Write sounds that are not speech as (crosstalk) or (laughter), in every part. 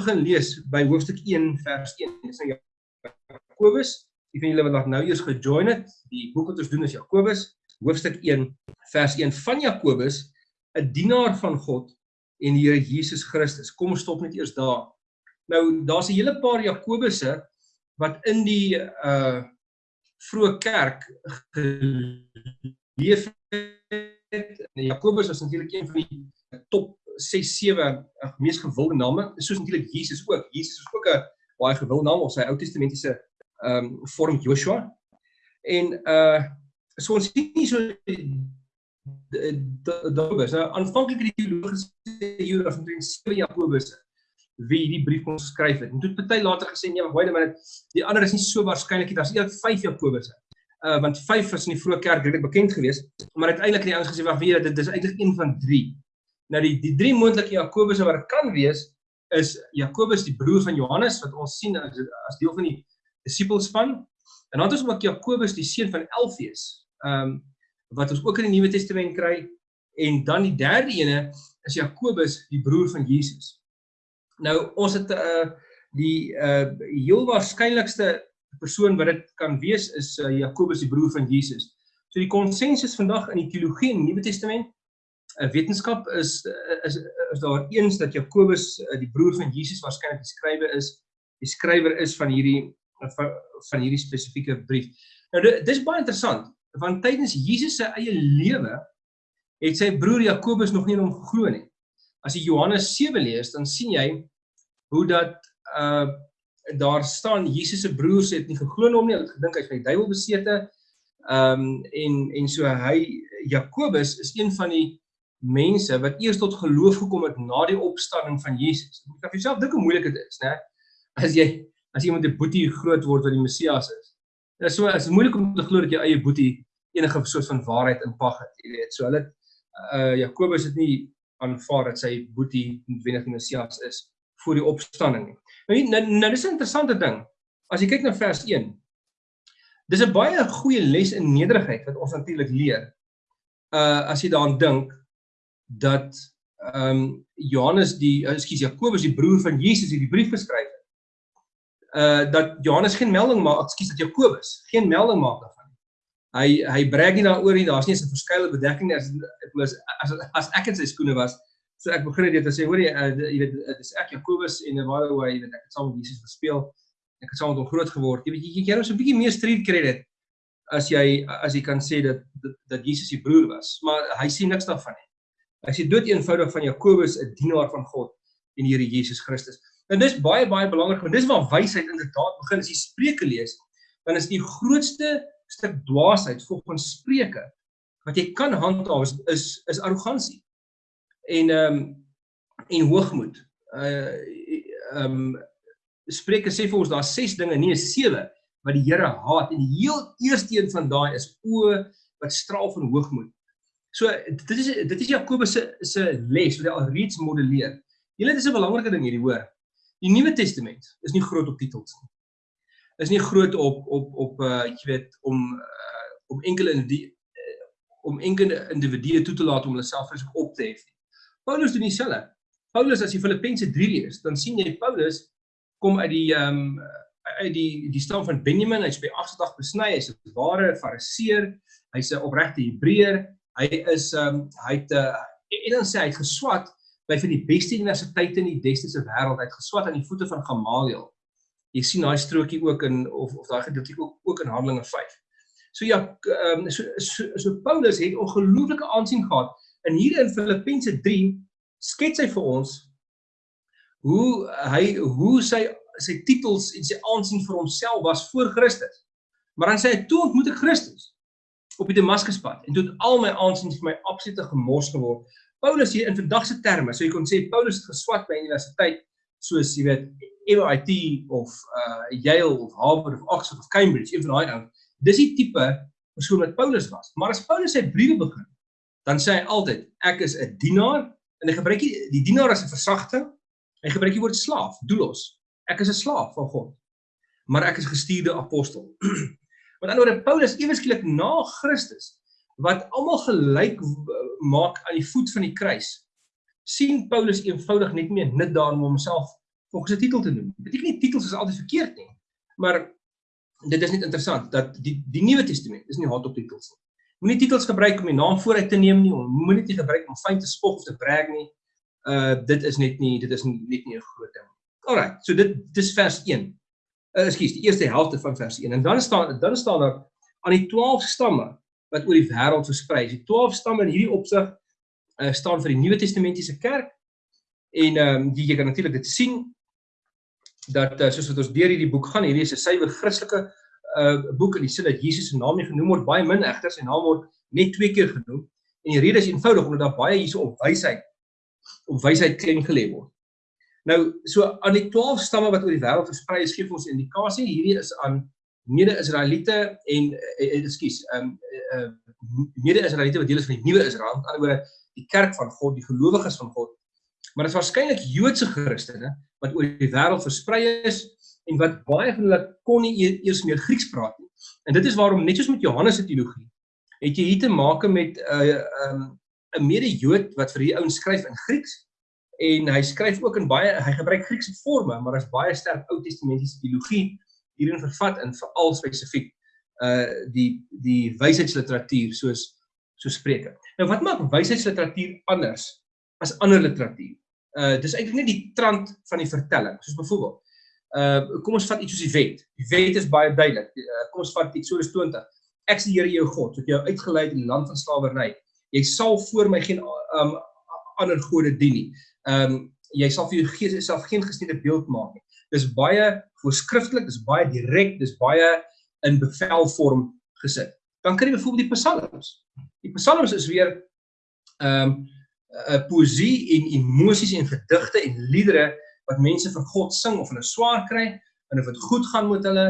begin lees by hoofstuk 1 vers 1. Dis nou Jakobus. Die van julle wat nou eers gejoin het, die boek wat ons doen is Jakobus, hoofstuk 1 vers 1 van Jakobus, 'n dienaar van God en die Here Jesus Christus. Kom ons stop net eers daar. Nou daar's 'n hele paar Jakobusse wat in die uh vroeë kerk geleef het. Jakobus was natuurlik een van die top 6 7 mees gewilde name, soos natuurlik Jesus ook. Jesus is ook 'n baie gewilde naam of sy Ou Testamentiese ehm um, vorm Joshua. En uh so ons sien nie so Jakobus. Nou aanvanklik het die teologiese Judas omtrent 7 Jakobus wie hierdie brief kon skryf het. En toe het party later gesê nee, wait a minute, die ander is nie so waarskynlik nie. Daar's eintlik 5 Jakobusse. Uh want 5 was in die vroeë kerk redelik bekend geweest, maar uiteindelik het die ouens gesê wag, weet jy, dit is eintlik een van 3. Nou die die drie moontlike Jakobusse wat dit kan wees is Jakobus die broer van Johannes wat ons sien as, as deel van die disippels van. En dan het ons ook Jakobus die seun van Elfees. Ehm um, wat ons ook in die Nuwe Testament kry en dan die derde ene is Jakobus die broer van Jesus. Nou ons het uh die uh heel waarskynlikste persoon wat dit kan wees is uh, Jakobus die broer van Jesus. So die konsensus vandag in die teologie in die Nuwe Testament, wetenskap is is is daar eens dat Jakobus uh, die broer van Jesus waarskynlik die skrywer is, die skrywer is van hierdie van, van hierdie spesifieke brief. Nou dis baie interessant want tydens Jesus se eie lewe het sy broer Jakobus nog nie in hom geglo nie. As jy Johannes 7 lees, dan sien jy hoe dat uh daar staan Jesus se broers het nie geglo in hom nie, hulle het gedink hy's van die duiwel besete. Um en en so hy Jakobus is een van die mense wat eers tot geloof gekom het na die opstanding van Jesus. Jy kan vir jouself dink hoe moeilik dit is, né? As jy as iemand 'n boetie groot word wat die Messias is. Dit is so is moeilik om te glo dat jou eie boetie enige soort van waarheid inpag het, jy weet. So hulle uh Jakobus het nie aanvaar dat sy boetie noodwendig die Messias is voor die opstanding nie. Nou, nou, nou dis 'n interessante ding. As jy kyk na vers 1. Dis 'n baie goeie les in nederigheid wat ons natuurlik leer. Uh as jy daaraan dink dat ehm um, Johannes die ekskuus Jakobus die broer van Jesus hierdie brief geskryf het. Uh dat Johannes geen melding maak, ekskuus dat Jakobus geen melding maak daarvan nie. Hy hy brag nie daaroor nie. Daar's nie eens 'n verskeie bedekking nie. As as as ek in sy skoene was, So ek begin dit te sê, hoor jy, uh, jy weet dit is ek Jakobus en waar hoe jy weet ek het saam met Jesus gespeel. Ek het saam met hom groot geword. Jy weet jy jy het so 'n bietjie meer street credit as jy as jy kan sê dat dat, dat Jesus se broer was, maar hy sien niks daarvan nie. Hy sê dood eenvoudig van Jakobus 'n dienaar van God en die Here Jesus Christus. En dis baie baie belangrik want dis waar wysheid inderdaad begin as jy Spreuke lees, dan is die grootste stuk dwaasheid volgens Spreuke wat jy kan handhaaf is is, is arrogansie en ehm um, en hoogmoed. Uh ehm um, Spreuke sê vir ons daar ses dinge, nie sewe wat die Here haat en die heel eerste een van daai is o wat straal van hoogmoed. So dit is dit is Jakobus se se les wat hy al reeds modelleer. Julle dis 'n belangrike ding hierdie hoor. Die Nuwe Testament is nie groot op titels nie. Is nie groot op op op uh jy weet om uh, om enkele die uh, om enkele individue toe te laat om hulle self op te hef nie. Paulus doen dieselfde. Paulus as jy Filippense 3 lees, dan sien jy Paulus kom uit die ehm um, uit die die stam van Benjamin, hy's by afslag besny, hy's 'n ware fariseer, hy's 'n opregte Hebreër, hy is ehm um, hy het uh, en dan sê hy het geswat by van die beste universiteite in die destyds wêreld, hy het geswat aan die voete van Gamaliel. Jy sien daai strokie ook in of of daai gedeelte ook ook in Handelinge 5. So ja, ehm um, so, so so Paulus het ongelooflike aansien gehad En hier in Filippense 3 skets hy vir ons hoe hy hoe sy sy titels en sy aansien vir homself was voor Christus. Maar dan sê hy toe ontmoet ek Christus op die Damaskuspad en toe het al my aansien vir my absolute gemors geword. Paulus hier in vandag se terme, so jy kon sê Paulus het geswat by universiteit soos jy weet MIT of uh Yale of Harvard of Oxford of Cambridge, een van daai ouens. Dis die tipe persoon wat Paulus was. Maar as Paulus sy briewe begin dan sê hy altyd ek is 'n dienaar en hy gebruik die, die dienaar as 'n versagting. Hy gebruik die woord slaaf, doulos. Ek is 'n slaaf van God. Maar ek is gestuurde apostel. (clears throat) Met ander woorde Paulus ewesklik na Christus wat almal gelyk maak aan die voet van die kruis. sien Paulus eenvoudig net meer nut daarin om homself volgens 'n titel te noem. Beteken nie titels is altyd verkeerd nie, maar dit is net interessant dat die die Nuwe Testament is nie hot op titels nie. Moenie titels gebruik om die naam vooruit te neem nie, moenie dit gebruik om fyn te spog of te brag nie. Uh dit is net nie dit is net nie 'n groot ding. Alraai, so dit dis vers 1. Uh ekskuus, die eerste helfte van vers 1. En dan staan dan staan daar aan die 12 stamme wat oor die wêreld versprei is. Die 12 stamme in hierdie opsig uh staan vir die Nuwe Testamentiese kerk. En ehm um, jy kan natuurlik dit sien dat uh, soos wat ons deur hierdie boek gaan, hierdie is 'n suiwer Christelike uh boek in die sin dat Jesus se naam nie genoem word baie min egter sy naam word net twee keer genoem en die rede is eenvoudig omdat daar baie hierso op wysheid op wysheid klem gelê word. Nou so aan die 12 stamme wat oor die wêreld versprei is gee ons indikasie hierdie is aan mede-Israeliete en ekskuus uh, um uh, mede-Israeliete wat deel is van die nuwe Israel, aan die ander woorde die kerk van God, die gelowiges van God. Maar dit is waarskynlik Joodse Christene wat oor die wêreld versprei is en wat baie van hulle kon nie e-, eers meer Grieks praat nie. En dit is waarom net soos met Johannes se teologie, het jy hier te maak met 'n uh, um, 'n mede-Jood wat vir hierdie ouens skryf in Grieks en hy skryf ook in baie hy gebruik Griekse forme, maar hy's baie sterk Ou Testamentiese teologie hierin vervat en veral spesifiek uh die die wysheidsliteratuur soos so Spreuke. Nou wat maak wysheidsliteratuur anders as ander literatuur? Uh dis eintlik net die trant van die vertelling. Soos byvoorbeeld uh kom ons vat iets soos die wet. Die wet is baie duidelik. Uh, kom ons vat Eksodus 20. Ek is die Here jou God wat jou uitgelei het in die land van slawerny. Jy sal voor my geen um ander gode dien nie. Um jy sal vir jou gees self geen gesnede beeld maak nie. Dis baie voorskriftelik, dis baie direk, dis baie in bevelvorm gesit. Dan kry jy byvoorbeeld die psalms. Die psalms is weer um 'n poesie en emosies en gedigte en liedere wat mense vir God sing of hulle swaar kry en of dit goed gaan met hulle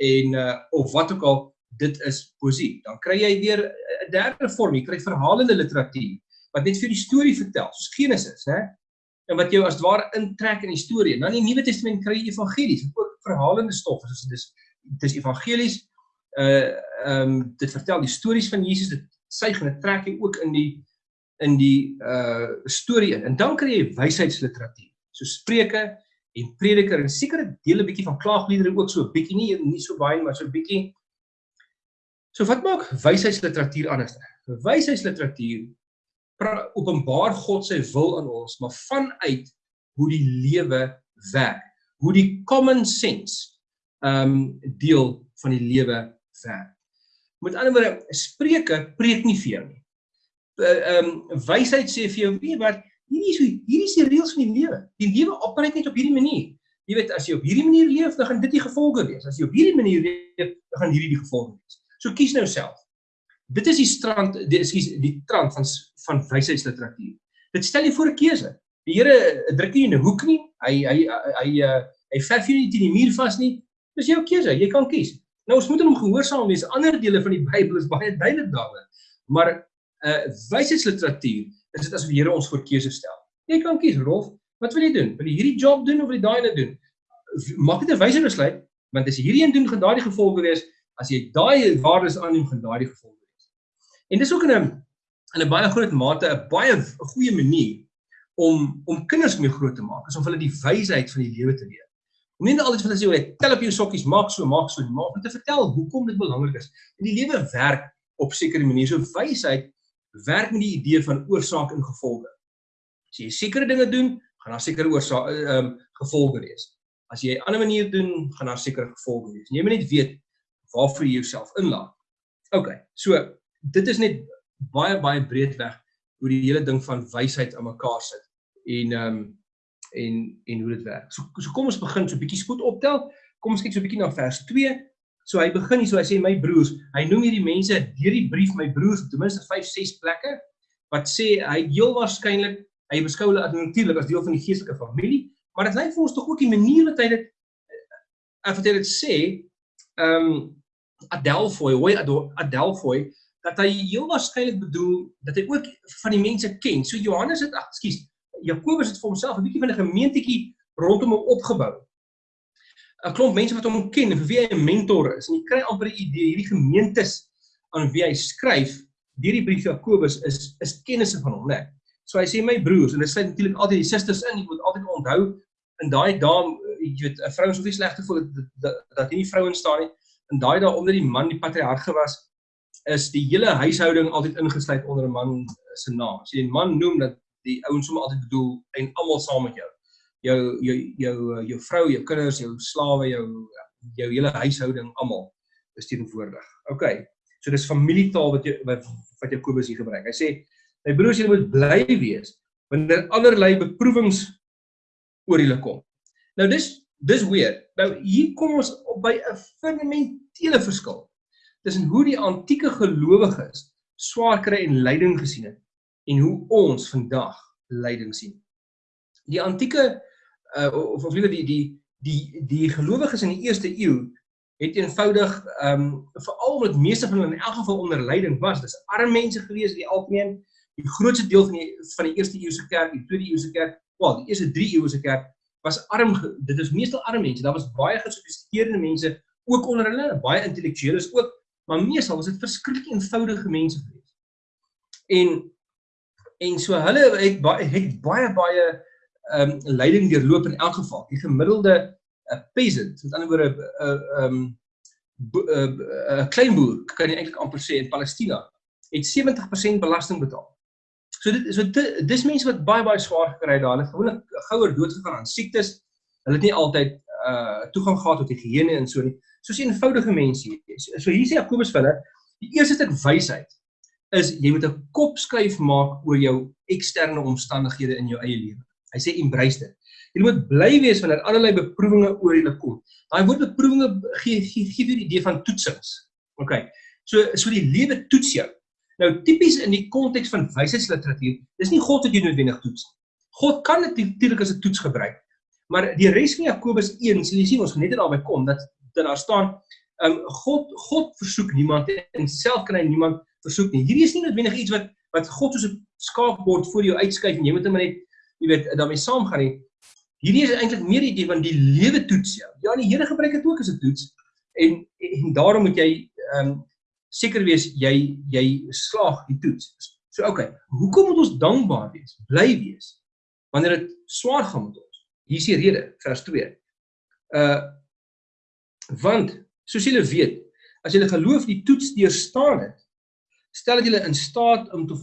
en uh, of wat ook al dit is poesie. Dan kry jy weer 'n derde vorm, jy kry verhalende literatuur wat net vir die storie vertel, soos Genesis, hè? En wat jou as ware intrek in die storie. Dan in die Nuwe Testament kry jy evangelies, ook verhalende stof, soos dis dis evangelies. Uh ehm um, dit vertel die stories van Jesus, dit suig en dit trek jy ook in die in die uh storie in. En dan kry jy wysheidsliteratuur so Spreuke en Prediker en sekere dele bietjie van klaagliedere ook so 'n bietjie nie nie so baie maar so 'n bietjie. So wat maak wysheidsliteratuur anders? Wysheidsliteratuur openbaar God se wil aan ons, maar vanuit hoe die lewe werk, hoe die common sense um deel van die lewe werk. Met ander woorde, Spreuke preek nie vir jou nie. Uh, um wysheid sê vir jou, weet wat, hierdie is hierdie is die reëls van die lewe. Die lewe opereer net op hierdie manier. Jy weet as jy op hierdie manier leef, dan gaan dit die gevolge wees. As jy op hierdie manier leef, dan gaan hierdie die gevolge wees. So kies nou self. Dit is die strand, die ekskuus, die trant van van wysheidsliteratuur. Dit stel jy voor 'n keuse. Die Here druk nie in 'n hoek nie. Hy hy hy uh, hy verf jou nie teen die muur vas nie. Dis jou keuse. Jy kan kies. Nou ons moet hom gehoorsaam wees. Ander dele van die Bybel is baie duidelik daaroor. Maar uh wysheidsliteratuur is dit asof die Here ons voor keuse stel. Jy kan kies, Rolf, wat wil jy doen? Wil jy hierdie job doen of wil jy daai ene doen? Maak net 'n wyse besluit, want as jy hierdie een doen, gaan daai die gevolge wees. As jy daai waardes aanneem, gaan daai die gevolge. En dis ook in 'n in 'n baie groot mate 'n baie goeie manier om om kinders mee groot te maak, is om hulle die wysheid van die lewe te leer. Om nie net altyd hulle sê jy tel op jou sokkies, maak so, maak so, maar om te vertel hoekom dit belangrik is. En die lewe werk op sekere maniere. So wysheid werk met die idee van oorsaak en gevolge. As jy sekere dinge doen, gaan daar sekere oorsaak ehm um, gevolge wees. As jy 'n ander manier doen, gaan daar sekere gevolge wees. Jy moet net weet waarvoor jy jouself inlaat. OK. So dit is net baie baie breedweg hoe die hele ding van wysheid aan mekaar sit en ehm um, en en hoe dit werk. So so kom ons begin so 'n bietjie spoed optel. Kom ons kyk so 'n bietjie na vers 2 So hy begin hier so hy sê my broers, hy noem hierdie mense deur die brief my broers ten minste 5 6 plekke wat sê hy heel waarskynlik hy beskou hulle natuurlik as deel van die geestelike familie, maar dit lyk vir ons tog ook die manier wat hy dit af wat hy dit sê, ehm um, Adelphoi, hoe Adelphoi dat hy heel waarskynlik bedoel dat hy ook van die mense ken. So Johannes het, ekskuus, Jakobus het vir homself 'n bietjie van 'n gemeentetjie rondom hom opgebou. 'n klomp mense wat hom ken en vir wie hy 'n mentor is. En jy kry amper 'n idee hierdie gemeentes aan wie hy skryf deur die brief Jakobus is is kennisse van hom, né? So hy sê my broers en dit sluit natuurlik altyd die susters in. Jy moet altyd onthou in daai dae jy weet 'n vrou is of nie sleg te voel dat dat, dat nie vrouens staan nie. In daai dae omdat die man die patriarg was, is die hele huishouding altyd ingesluit onder 'n man se naam. As jy 'n man noem dat die ouens sommer altyd bedoel en almal saam met jou. Jou jou jou jou vrou, jou kinders, jou slawe, jou jou hele huishouding almal is teenwoordig. OK. So dis familietaal wat jy wat, wat Jakobus hier gebruik. Hy sê my broers julle moet bly wees wanneer allerlei beproewings oor julle kom. Nou dis dis weer. Nou hier kom ons op by 'n fundamentele verskil tussen hoe die antieke gelowiges swaar kry en lyding gesien het en hoe ons vandag lyding sien. Die antieke uh, of of liewer die die die die gelowiges in die eerste eeu het eenvoudig ehm um, veral omdat meeste van hulle in elk geval onder lyding was. Dis arme mense gewees die algemeen. Die grootste deel van die van die eerste eeuse kerk, die tweede eeuse kerk, wel, die eerste 3 eeuse kerk was arm. Dit is meestal arme mense. Daar was baie gesofistikeerde mense ook onder hulle, baie intellektueles ook, maar meestal was dit verskriklik eenvoudige mense gewees. En en so hulle het baie het baie baie ehm um, lyding deurloop in elk geval. Die gemiddelde uh, peasant, met ander woorde 'n uh, ehm um, 'n uh, klein boer, kan jy eintlik amper sê in Palestina, het 70% belasting betaal. So dit so dit, dis mense wat baie baie swaar gekry het daar. Hulle gewoonlik gouer dood gegaan aan siektes. Hulle het nie altyd uh toegang gehad tot higiëne en so nie. Soos eenvoudige mense hier. So hier sê Jakobus vir hulle, die eerste stuk wysheid is jy moet 'n kop skuif maak oor jou eksterne omstandighede in jou eie lewe. Hy sê embrace dit. Jy moet bly wees wanneer allerlei beproewinge oor julle kom. Daai woord beproewinge gee gee gee vir die idee van toetsings. OK. So so die lewe toets jou. Nou tipies in die konteks van wysheidsliteratuur, dis nie God wat jou noodwendig toets nie. God kan dit natuurlik as 'n toets gebruik. Maar die res van Jakobus 1, sien jy sien ons gaan net daarby kom dat dat daar staan, um, God God versoek niemand en self kan hy niemand versoek nie. Hierdie is nie noodwendig iets wat wat God soos 'n skaapbord voor jou uitskuif en jy moet hom net jy weet daarmee saamgaan nie. Hierdie is eintlik meer die idee van die lewe toets jou. Ja, die Here gebruik dit ook as 'n toets en en daarom moet jy um, seker wees jy jy slaag die toets. So okay, hoekom moet ons dankbaar wees? Bly wees wanneer dit swaar gaan met ons. Hier is die rede, vers 2. Uh want soos julle weet, as julle geloof die toets deurstaan het, stel dit julle in staat om te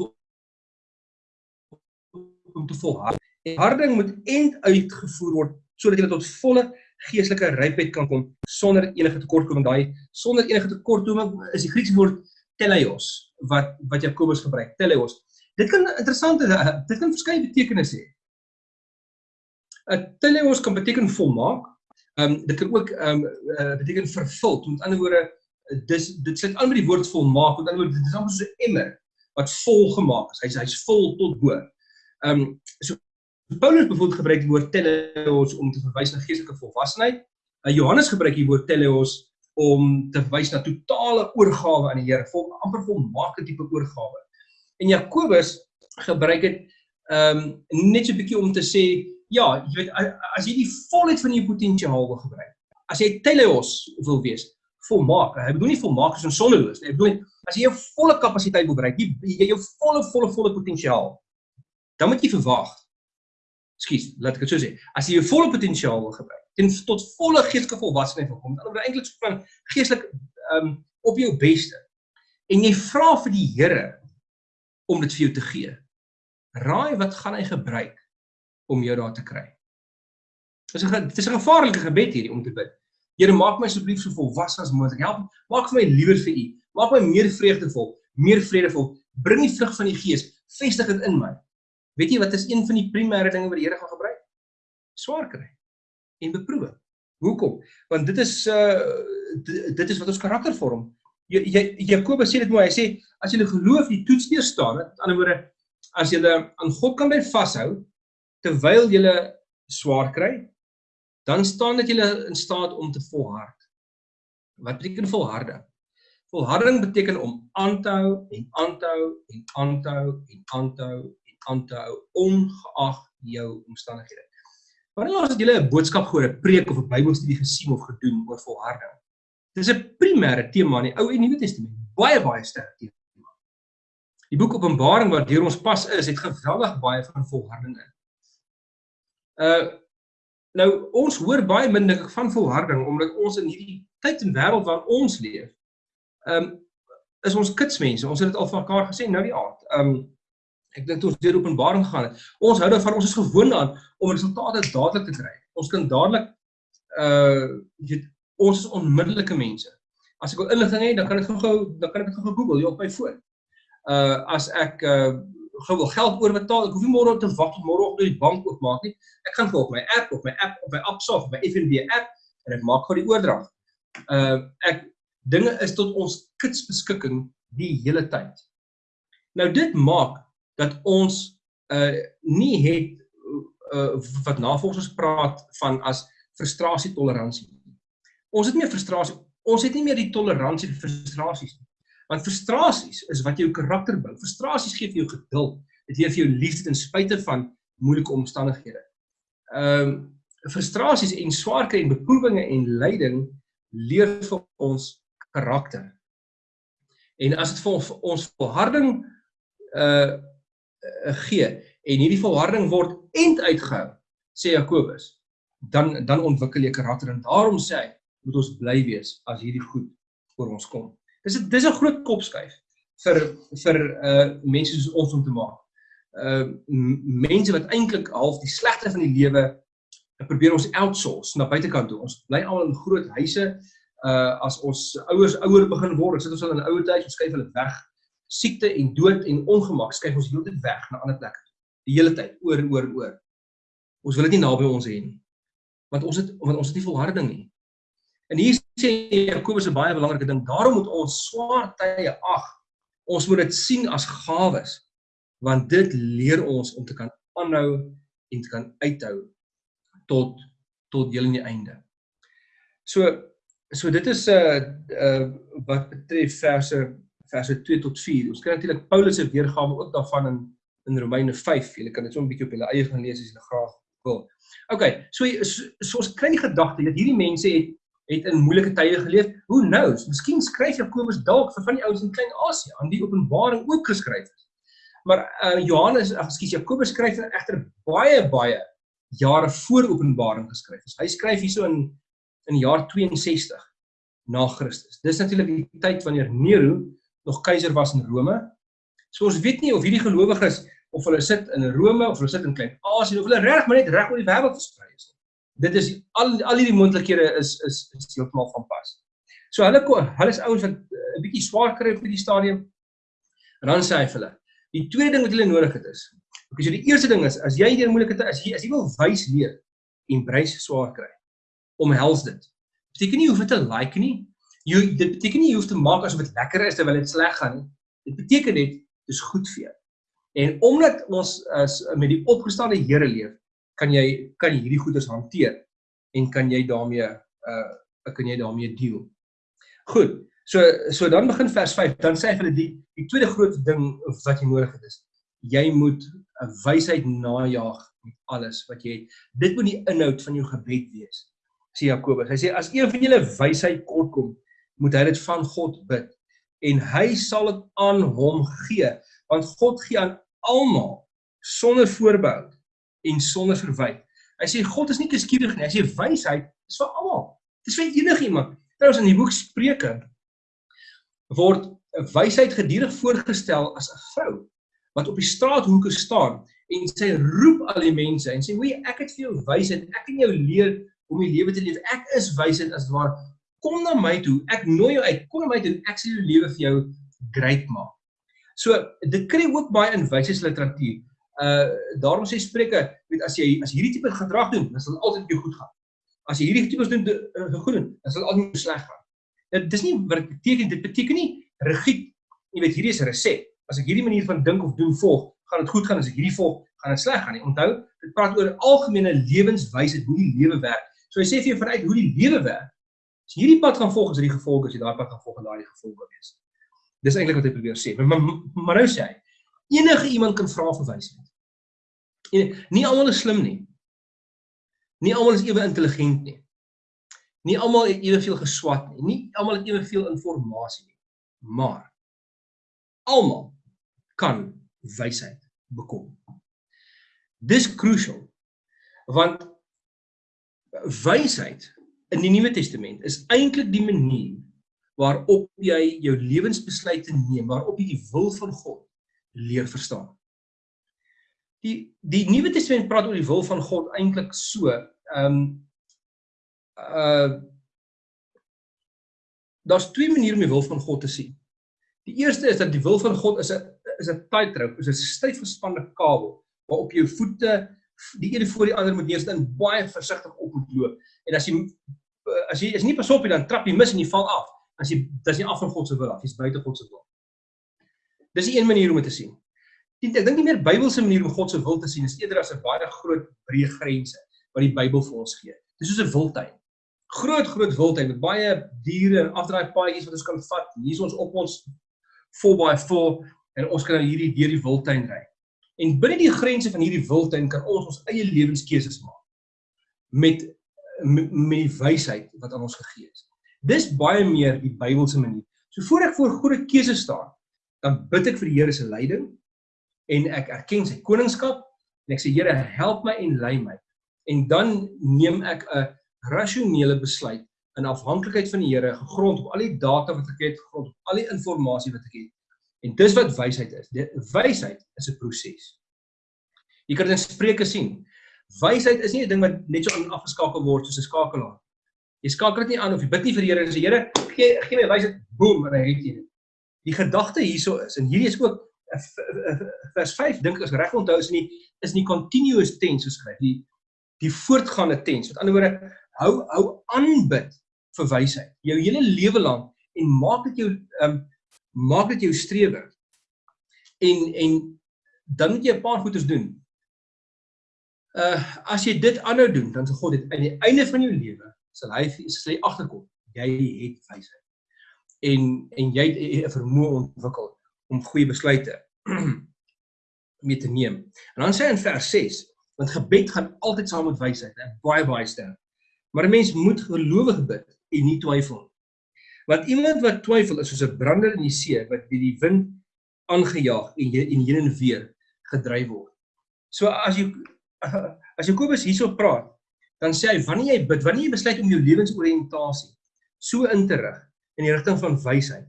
om te volhard. Harding moet end uitgevoer word sodat jy tot volle geestelike rypheid kan kom sonder enige tekortkoming. Daai sonder enige tekortkoming is die Griekse woord teleios wat wat Jakobus gebruik. Teleios. Dit kan interessant is, dit kan verskeie betekenisse hê. 'n Teleios kan beteken volmaak. Ehm um, dit kan ook ehm um, uh, beteken vervul. Met ander woorde, dis dit sluit aan met die woord volmaak. Met ander woorde, dit is amper soos 'n emmer wat vol gemaak is. Hy's hy's vol tot bo. Ehm um, so Paulus bijvoorbeeld gebruik die woord teleos om te verwys na geestelike volwassenheid. Uh, Johannes gebruik die woord teleos om te verwys na totale oorgawe aan die Here, vol amper volmaakte tipe oorgawe. En Jakobus gebruik dit ehm um, net so 'n bietjie om te sê, ja, jy weet as jy die volheid van jou potensiaal wil gebruik. As jy teleos wil wees, volmaak. Hy bedoel nie volmaak soos sonneloos nie. Hy bedoel as jy jou volle kapasiteit wil bereik, jy, jou volle volle volle potensiaal, dan moet jy verwag Skus, laat ek dit so sê. As jy jou volle potensiaal wil gebruik, ten tot volle geestelike volwassenheid wil kom, dan moet jy eintlik so van geestelik ehm um, op jou beste. En jy vra vir die Here om dit vir jou te gee. Raai wat gaan hy gebruik om jou daar te kry? Dis 'n dis 'n gevaarlike gebed hierdie om te bid. Here, maak my asseblief so volwasse as moontlik. Help, maak vir my liewer vir U. Maak my meer vreugdevol, meer vredevol. Bring die vrug van die Gees, vestig dit in my. Weet jy wat is een van die primêre dinge wat die Here gaan gebruik? Swaar kry en beproewing. Hoekom? Want dit is uh dit is wat ons karakter vorm. Jy, jy Jakobus sê dit mooi. Hy sê as jy geloof die toets deur staan, met ander woorde as jy aan God kan bly vashou terwyl jy swaar kry, dan staan dit jy in staat om te volhard. Wat beteken volharding? Volharding beteken om aan te hou en aan te hou en aan te hou en aan te hou aan te hou ongeag jou omstandighede. Wanneer laas het julle 'n boodskap gehoor, 'n preek of 'n Bybelstudie gesien of gedoen oor volharding? Dis 'n primêre tema in die Ou en Nuwe Testament. Baie baie sterk tema. Die boek Openbaring wat deur ons pas is, het geweldig baie van volharding in. Uh nou ons hoor baie min dink ek van volharding omdat ons in hierdie tyd en wêreld waarin ons leef, ehm um, is ons kitsmense. Ons het dit al van mekaar gesê nou die aand. Ehm um, ek dink ons deur Openbaring gegaan het, ons hou daarvan ons is gewoond aan om resultate dadelik te kry. Ons kan dadelik uh weet ons is onmiddellike mense. As ek wil inligting hê, dan kan ek gou-gou dan kan ek dit gou Google hier op my foon. Uh as ek uh gou wil geld oorbetaal, ek hoef nie môre te wag tot môre op die bank oopmaak nie. Ek gaan gou op my app, op my app, op my Appsaf, op my FNB app en ek maak gou die oordrag. Uh ek dinge is tot ons kits beskikking die hele tyd. Nou dit maak dat ons uh nie het uh wat navorsers praat van as frustrasie toleransie. Ons het nie meer frustrasie, ons het nie meer die toleransie vir frustrasies nie. Want frustrasies is wat jou karakter bou. Frustrasies gee vir jou geduld. Dit gee vir jou liefde ten spyte van moeilike omstandighede. Ehm um, frustrasies en swaar kry en beproewinge en lyding leer vir ons karakter. En as dit vir ons volharding uh gee en hierdie volharding word end uitgehou, sê Jakobus, dan dan ontwikkel jy karakter en daarom sê hy moet ons bly wees as hierdie goed oor ons kom. Dis 'n dis 'n groot kopskuif vir vir uh mense soos ons om te maak. Uh mense wat eintlik half die slegte van die lewe probeer ons outsource na buitekant toe. Ons bly almal in groot huise. Uh as ons ouers ouer begin word, sit ons al in 'n ouer huis, ons skuif hulle weg. Siekte en dood en ongemak skuif ons heeltyd weg na ander plekke. Die hele tyd, oor en oor en oor. Ons wil dit nie naby ons hê nie. Want ons het want ons het nie volharding nie. En hier sê Jakobus 'n baie belangrike ding. Daarom moet ons swaar tye ag. Ons moet dit sien as gawes want dit leer ons om te kan aanhou en te kan uithou tot tot heel in die einde. So so dit is 'n uh, uh, wat betref verse verse 2 tot 4. Ons kry natuurlik Paulus se weergawe ook daarvan in in Romeine 5. Jy kan dit so 'n bietjie op julle eie gaan lees as jy graag wil. OK, so, so, so ons kry die gedagte dat hierdie mense het het in moeilike tye geleef. Who knows? Miskien skryf Jakobus dalk vir van die ouens in Klein-Asië aan die Openbaring ook geskryf. Maar uh Johannes, ag ekskuus, Jakobus skryf egter baie baie jare voor Openbaring geskryf is. Hy skryf hierso in in die jaar 62 na Christus. Dis natuurlik die tyd wanneer Nero nog keiser was in Rome. So ons weet nie of hierdie gelowiges of hulle sit in Rome of hulle sit in Klein-Asië of hulle reg maar net reg oor die wêreld versprei is nie dit is al al hierdie moontlikhede is is is heeltemal van pas. So hulle hulle is ouens wat eh, 'n bietjie swaar kry op hierdie stadium. En dan sê hy vir hulle, die tweede ding wat hulle nodig het is, okay, so die eerste ding is as jy deur moeilike tye as jy as jy wil wys leer en brace swaar kry, omhels dit. Beteken nie hoef dit te like nie. Jy dit beteken nie jy hoef te maak asof dit lekker is terwyl dit sleg gaan nie. Dit beteken net dis goed vir jou. En omdat ons as met die opgestane Here leef, kan jy kan jy hierdie goeders hanteer en kan jy daarmee uh kan jy daarmee deel. Goed. So so dan begin vers 5. Dan sê hy vir hulle die die tweede groot ding wat jy nodig het is jy moet 'n wysheid najag met alles wat jy het. Dit moet die inhoud van jou gebed wees. Sê Jakobus. Hy sê as een van julle wysheid kortkom, moet hy dit van God bid en hy sal dit aan hom gee want God gee aan almal sonder voorbehou en sonder verwyte. Hy sê God is nie kieskeurig nie. Hy sê wysheid is vir almal. Dit is vir enigiemand. Trouwens in die boek Spreuke word wysheid gedurig voorgestel as 'n vrou wat op die straathoeke staan en sy roep al die mense en sê: "Hoe ek het vir jou wysheid. Ek kan jou leer om die lewe te leef. Ek is wysheid as ware. Kom na my toe. Ek nooi jou uit. Kom na my toe. Ek sal jou lewe vir jou great maak." So dit kry ook baie in wysheidsliteratuur uh daarom sê Spreuke, weet as jy as hierdie tipe gedrag doen, dan sal dit altyd jou goed gaan. As jy hierdie tipes doen uh, goed doen, dan sal dit altyd sleg gaan. Dit dis nie wat dit beteken, dit beteken nie rigied. Jy weet hierdie is 'n resep. As ek hierdie manier van dink of doen volg, gaan dit goed gaan. As ek hierdie volg, gaan dit sleg gaan nie. Onthou, dit praat oor algemene lewenswyse, hoe die lewe werk. So hy sê vir jou vanuit hoe die lewe werk. As jy hierdie pad gaan volg, is dit die gevolge as jy daai pad gaan volg en daai gevolge wees. Dis eintlik wat hy probeer sê. Maar, maar, maar nou sê hy, enige iemand kan vra vir wysheid. En nie almal is slim nie. Nie almal is ewe intelligent nie. Nie almal het eweveel geswat nie. Nie almal het eweveel inligting nie. Maar almal kan wysheid bekom. Dis crucial want wysheid in die Nuwe Testament is eintlik die manier waarop jy jou lewensbesluite neem, waarop jy die wil van God leer verstaan. Die die Nuwe Testament praat oor die wil van God eintlik so, ehm um, uh daar's twee maniere om die wil van God te sien. Die eerste is dat die wil van God is 'n is 'n tightrope, is 'n styf gespanne kabel waarop jou voete die een voor die ander moet neersit en baie versigtig op moet loop. En as jy as jy is nie pas op nie dan trap jy mis en jy val af. As jy dis nie af van God se wil af, jy's buite God se wil. Dis 'n een manier om dit te sien. Ek dink nie meer Bybelse manier om God se wil te sien is eerder as 'n baie groot breë grense wat die Bybel vir ons gee. Dis soos 'n wildtuin. Groot groot wildtuin met baie diere en afdraai paadjies wat ons kan vat. Hier is ons op ons 4x4 en ons kan nou hierdie deur die wildtuin ry. En binne die grense van hierdie wildtuin kan ons ons eie lewenskeuses maak met met die wysheid wat aan ons gegee is. Dis baie meer die Bybelse manier. So voor ek voor groot keuses staan, dan bid ek vir die Here se leiding en ek erken sy koningskap en ek sê Here, help my en lei my. En dan neem ek 'n rasionele besluit in afhanklikheid van die Here, gegrond op al die data wat ek het, gegrond op al die inligting wat ek het. En dis wat wysheid is. Die wysheid is 'n proses. Jy kan dit in Spreuke sien. Wysheid is nie 'n ding wat net so afgeskakel word soos 'n skakelaar. Jy skakel dit nie aan of jy bid nie vir die Here en sê Here, gee gee my wysheid, boem, en hy het dit. Die gedagte hierso is en hierdie is ook vers 5 dink ek as reg onthou is nie is nie continuous tense geskryf die die voortgaande tense. Met ander woorde, hou hou aanbid vir wysheid jou hele lewe lank en maak dit jou ehm um, maak dit jou strewe. En en dan moet jy 'n paar goeders doen. Uh as jy dit aanhou doen, dan sal God dit aan die einde van jou lewe sal hy sal hy agterkom. Jy het wysheid. En en jy 'n vermoë ontwikkel om goeie besluite (clears throat) mee te neem. En dan sê hy in vers 6, want gebed gaan altyd saam met wysheid, baie baie sterk. Maar 'n mens moet gelowig bid en nie twyfel nie. Want iemand wat twyfel is soos 'n brander in die see wat deur die wind aangejaag en en heen en weer gedryf word. So as jy (laughs) as Jakobus hierso praat, dan sê hy wanneer jy bid, wanneer jy besluit om jou lewensoriëntasie so in te rig in die rigting van wysheid,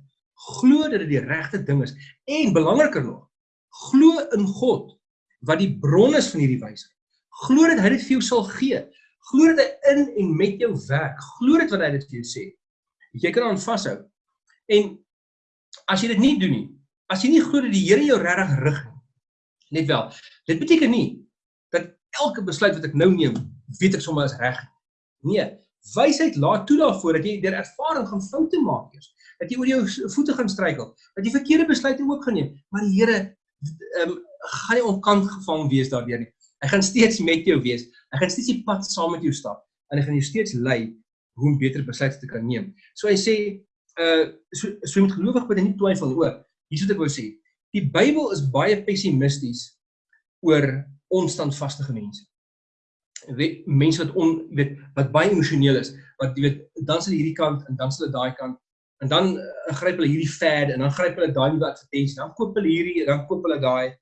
glo dat dit die regte ding is en belangriker nog, glo in God wat die bron is van hierdie wysheid. Glo dat hy dit vir jou sal gee. Glo dat hy in en met jou werk. Glo dit wat hy dit vir jou sê jy kan aan vashou. En as jy dit nie doen nie, as jy nie glo dat die Here jou regtig rig nie, net wel. Dit beteken nie dat elke besluit wat ek nou neem, weet ek sommer is reg. Nee, wysheid laat toe daarvoor dat jy deur ervaring gaan foute maak eers, dat jy oor jou voete gaan struikel, dat jy verkeerde besluite ook geneem, maar die Here ehm um, gaan nie onkant gevang wees daardeur nie. Hy gaan steeds met jou wees. Hy gaan steeds die pad saam met jou stap en hy gaan jou steeds lei hoe om beter besluite te kan neem. So hy sê uh so so met gelowig moet jy nie twyfel oor. Hier is wat ek wou sê. Die Bybel is baie pessimisties oor onstandvaste mense. Mense wat on weet wat baie emosioneel is, wat jy weet dan sal hierdie kant en dan sal dit daai kant en dan uh, gryp hulle hierdie fad en dan gryp hulle daai nuwe advertensie, dan koop hulle hierdie, dan koop hulle daai.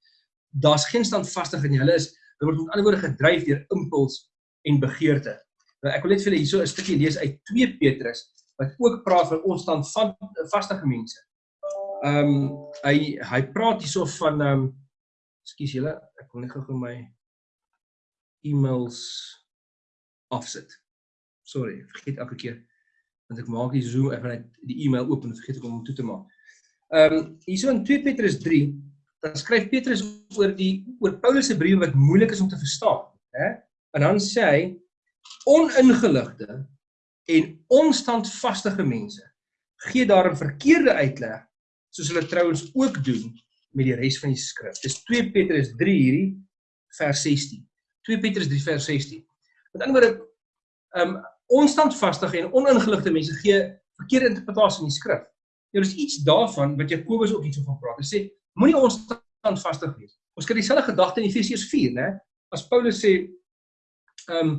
Daar's geen standvastigheid nie. Hulle is hulle word met ander woorde gedryf deur impuls en begeerte. Nou ek wil net vir julle hierso 'n stukkie lees uit 2 Petrus wat ook praat van ons stand van vaste mense. Ehm um, hy hy praat hierso van ehm um, ekskuus julle, ek wil net gou my e-mails afsit. Sorry, vergeet elke keer want ek maak die Zoom ek net die e-mail oop en vergeet ek om hom toe te maak. Ehm um, hierso in 2 Petrus 3 dan skryf Petrus oor die oor Paulus se briewe wat moeilik is om te verstaan, hè? En dan sê hy oningeligte en onstandvaste mense gee daar 'n verkeerde uitleg soos hulle trouens ook doen met die res van die skrif. Dis 2 Petrus 3 hierdie vers 16. 2 Petrus 3 vers 16. Met ander woorde, ehm um, onstandvaste en oningeligte mense gee verkeerde interpretasie van die skrif. Nou dis iets daarvan wat Jakobus ook iets van praat. Hy sê moenie onstandvaste wees. Ons kry dieselfde gedagte in Efesiërs 4, né? As Paulus sê ehm um,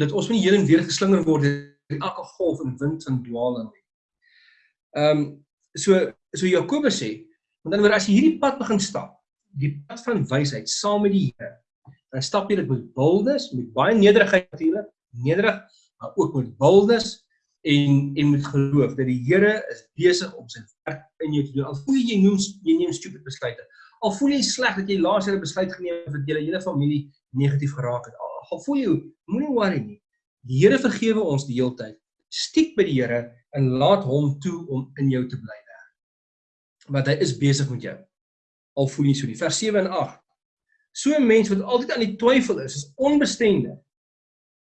dat ons nie heen en weer geslinger word deur elke golf en wind van dwaaling nie. Ehm um, so so Jakobus sê, want dan word as jy hierdie pad begin stap, die pad van wysheid saam met die Here, dan stap jy dit met boldness, met baie nederigheid natuurlik, nederig, maar ook met wildes en en met geloof dat die Here is besig om sy werk in jou te doen. Al voel jy noem jy neem stupid besluite. Al voel jy sleg dat jy laas jaar 'n besluit geneem het wat jou hele familie negatief geraak het. Al, voel jy moenie worry nie. Die Here vergewe ons die hele tyd. Stiek by die Here en laat hom toe om in jou te bly werk. Want hy is besig met jou. Al voel jy so nie. Vers 7 en 8. So 'n mens wat altyd aan die twyfel is, is onbestendig.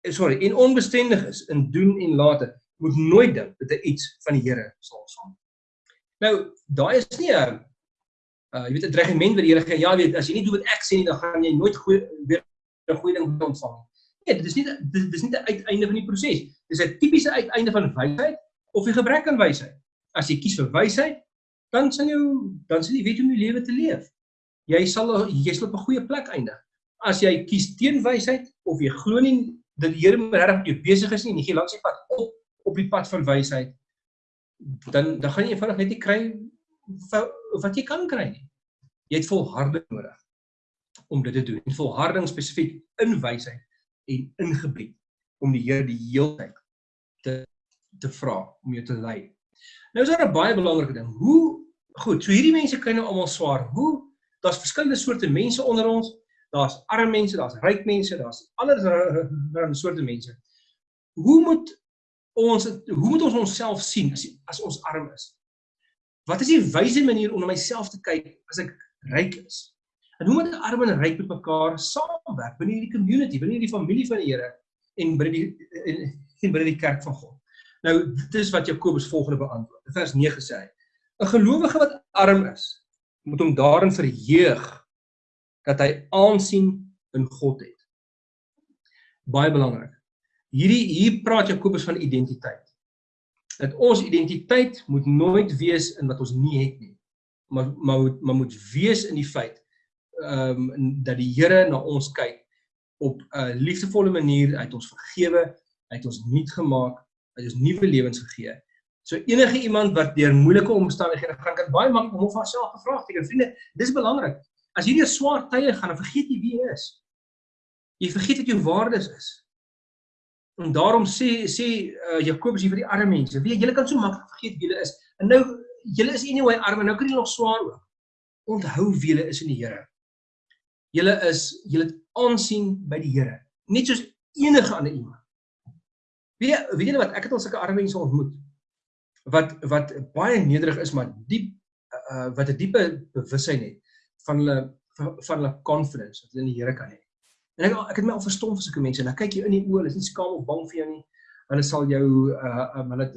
Eh, sorry, en onbestendig is in doen en late, moet nooit dink dat hy iets van die Here sal ontvang. Nou, daai is nie 'n uh jy weet 'n dreigement wat die Here gee. Ja, weet, as jy nie doen wat ek sê nie, dan gaan jy nooit goeie weer 'n goeie ding ontvang nie. Nee, dit is nie dit is nie die uiteinde van die proses. Dis 'n tipiese uiteinde van wysheid of die gebrek aan wysheid. As jy kies vir wysheid, dan sal jy dan sal jy weet hoe om jou lewe te leef jy sal jy sal op 'n goeie plek eindig. As jy kies teen wysheid of jy glo nie dat die Here regtig met jou besig is nie en jy gee langs die pad op op die pad van wysheid, dan dan gaan jy eenvoudig net nie kry wat jy kan kry nie. Jy het volharding nodig om dit te doen. En volharding spesifiek in wysheid en in gebed om die Here die heeltyd te te vra om jou te lei. Nou is daar 'n baie belangrike ding. Hoe goed, so hierdie mense kry nou almal swaar. Hoe daar's verskillende soorte mense onder ons. Daar's arme mense, daar's ryk mense, daar's allerlei soorte mense. Hoe moet ons hoe moet ons onsself sien as as ons arm is? Wat is die wyse manier om na myself te kyk as ek ryk is? En hoe moet arm en ryk met mekaar saamwerk binne hierdie community, binne hierdie familie van die Here en binne die en binne die kerk van God? Nou, dit is wat Jakobus volgende beantwoord. Vers 9 sê hy: 'n gelowige wat arm is, moet hom daarin verheug dat hy aansien in God het. Baie belangrik. Hierdie hier praat Jakobus van identiteit. Dat ons identiteit moet nooit wees in wat ons nie het nie. Maar maar moet maar moet wees in die feit ehm um, dat die Here na ons kyk op 'n liefdevolle manier, hy het ons vergewe, hy het ons nuut gemaak, hy het ons nuwe lewens gegee So enige iemand wat deur moeilike omstandighede gaan kan baie maklik hom of haarself gevra het. Vriende, dis belangrik. As hierdie swaar tye gaan, dan vergeet jy wie jy is. Jy vergeet wat jou waardes is. En daarom sê sê uh, Jakobus hier vir die arme mense, weet julle kan so maklik vergeet wie julle is. En nou julle is anyway arm en nou kan jy nog swaar ook. Onthou wie julle is in die Here. Julle is julle aansien by die Here, net soos enige ander iemand. Weet jy, weet julle wat ek het al sulke arme mense ontmoet wat wat baie nederig is maar diep uh, wat 'n diepe bewussyn het van hulle van hulle confidence wat hulle in die Here kan hê. En ek ek het my al verstom vir sulke mense en dan kyk jy in die oë, hulle is nie skaam of bang vir jou nie. Hulle sal jou uh um, hulle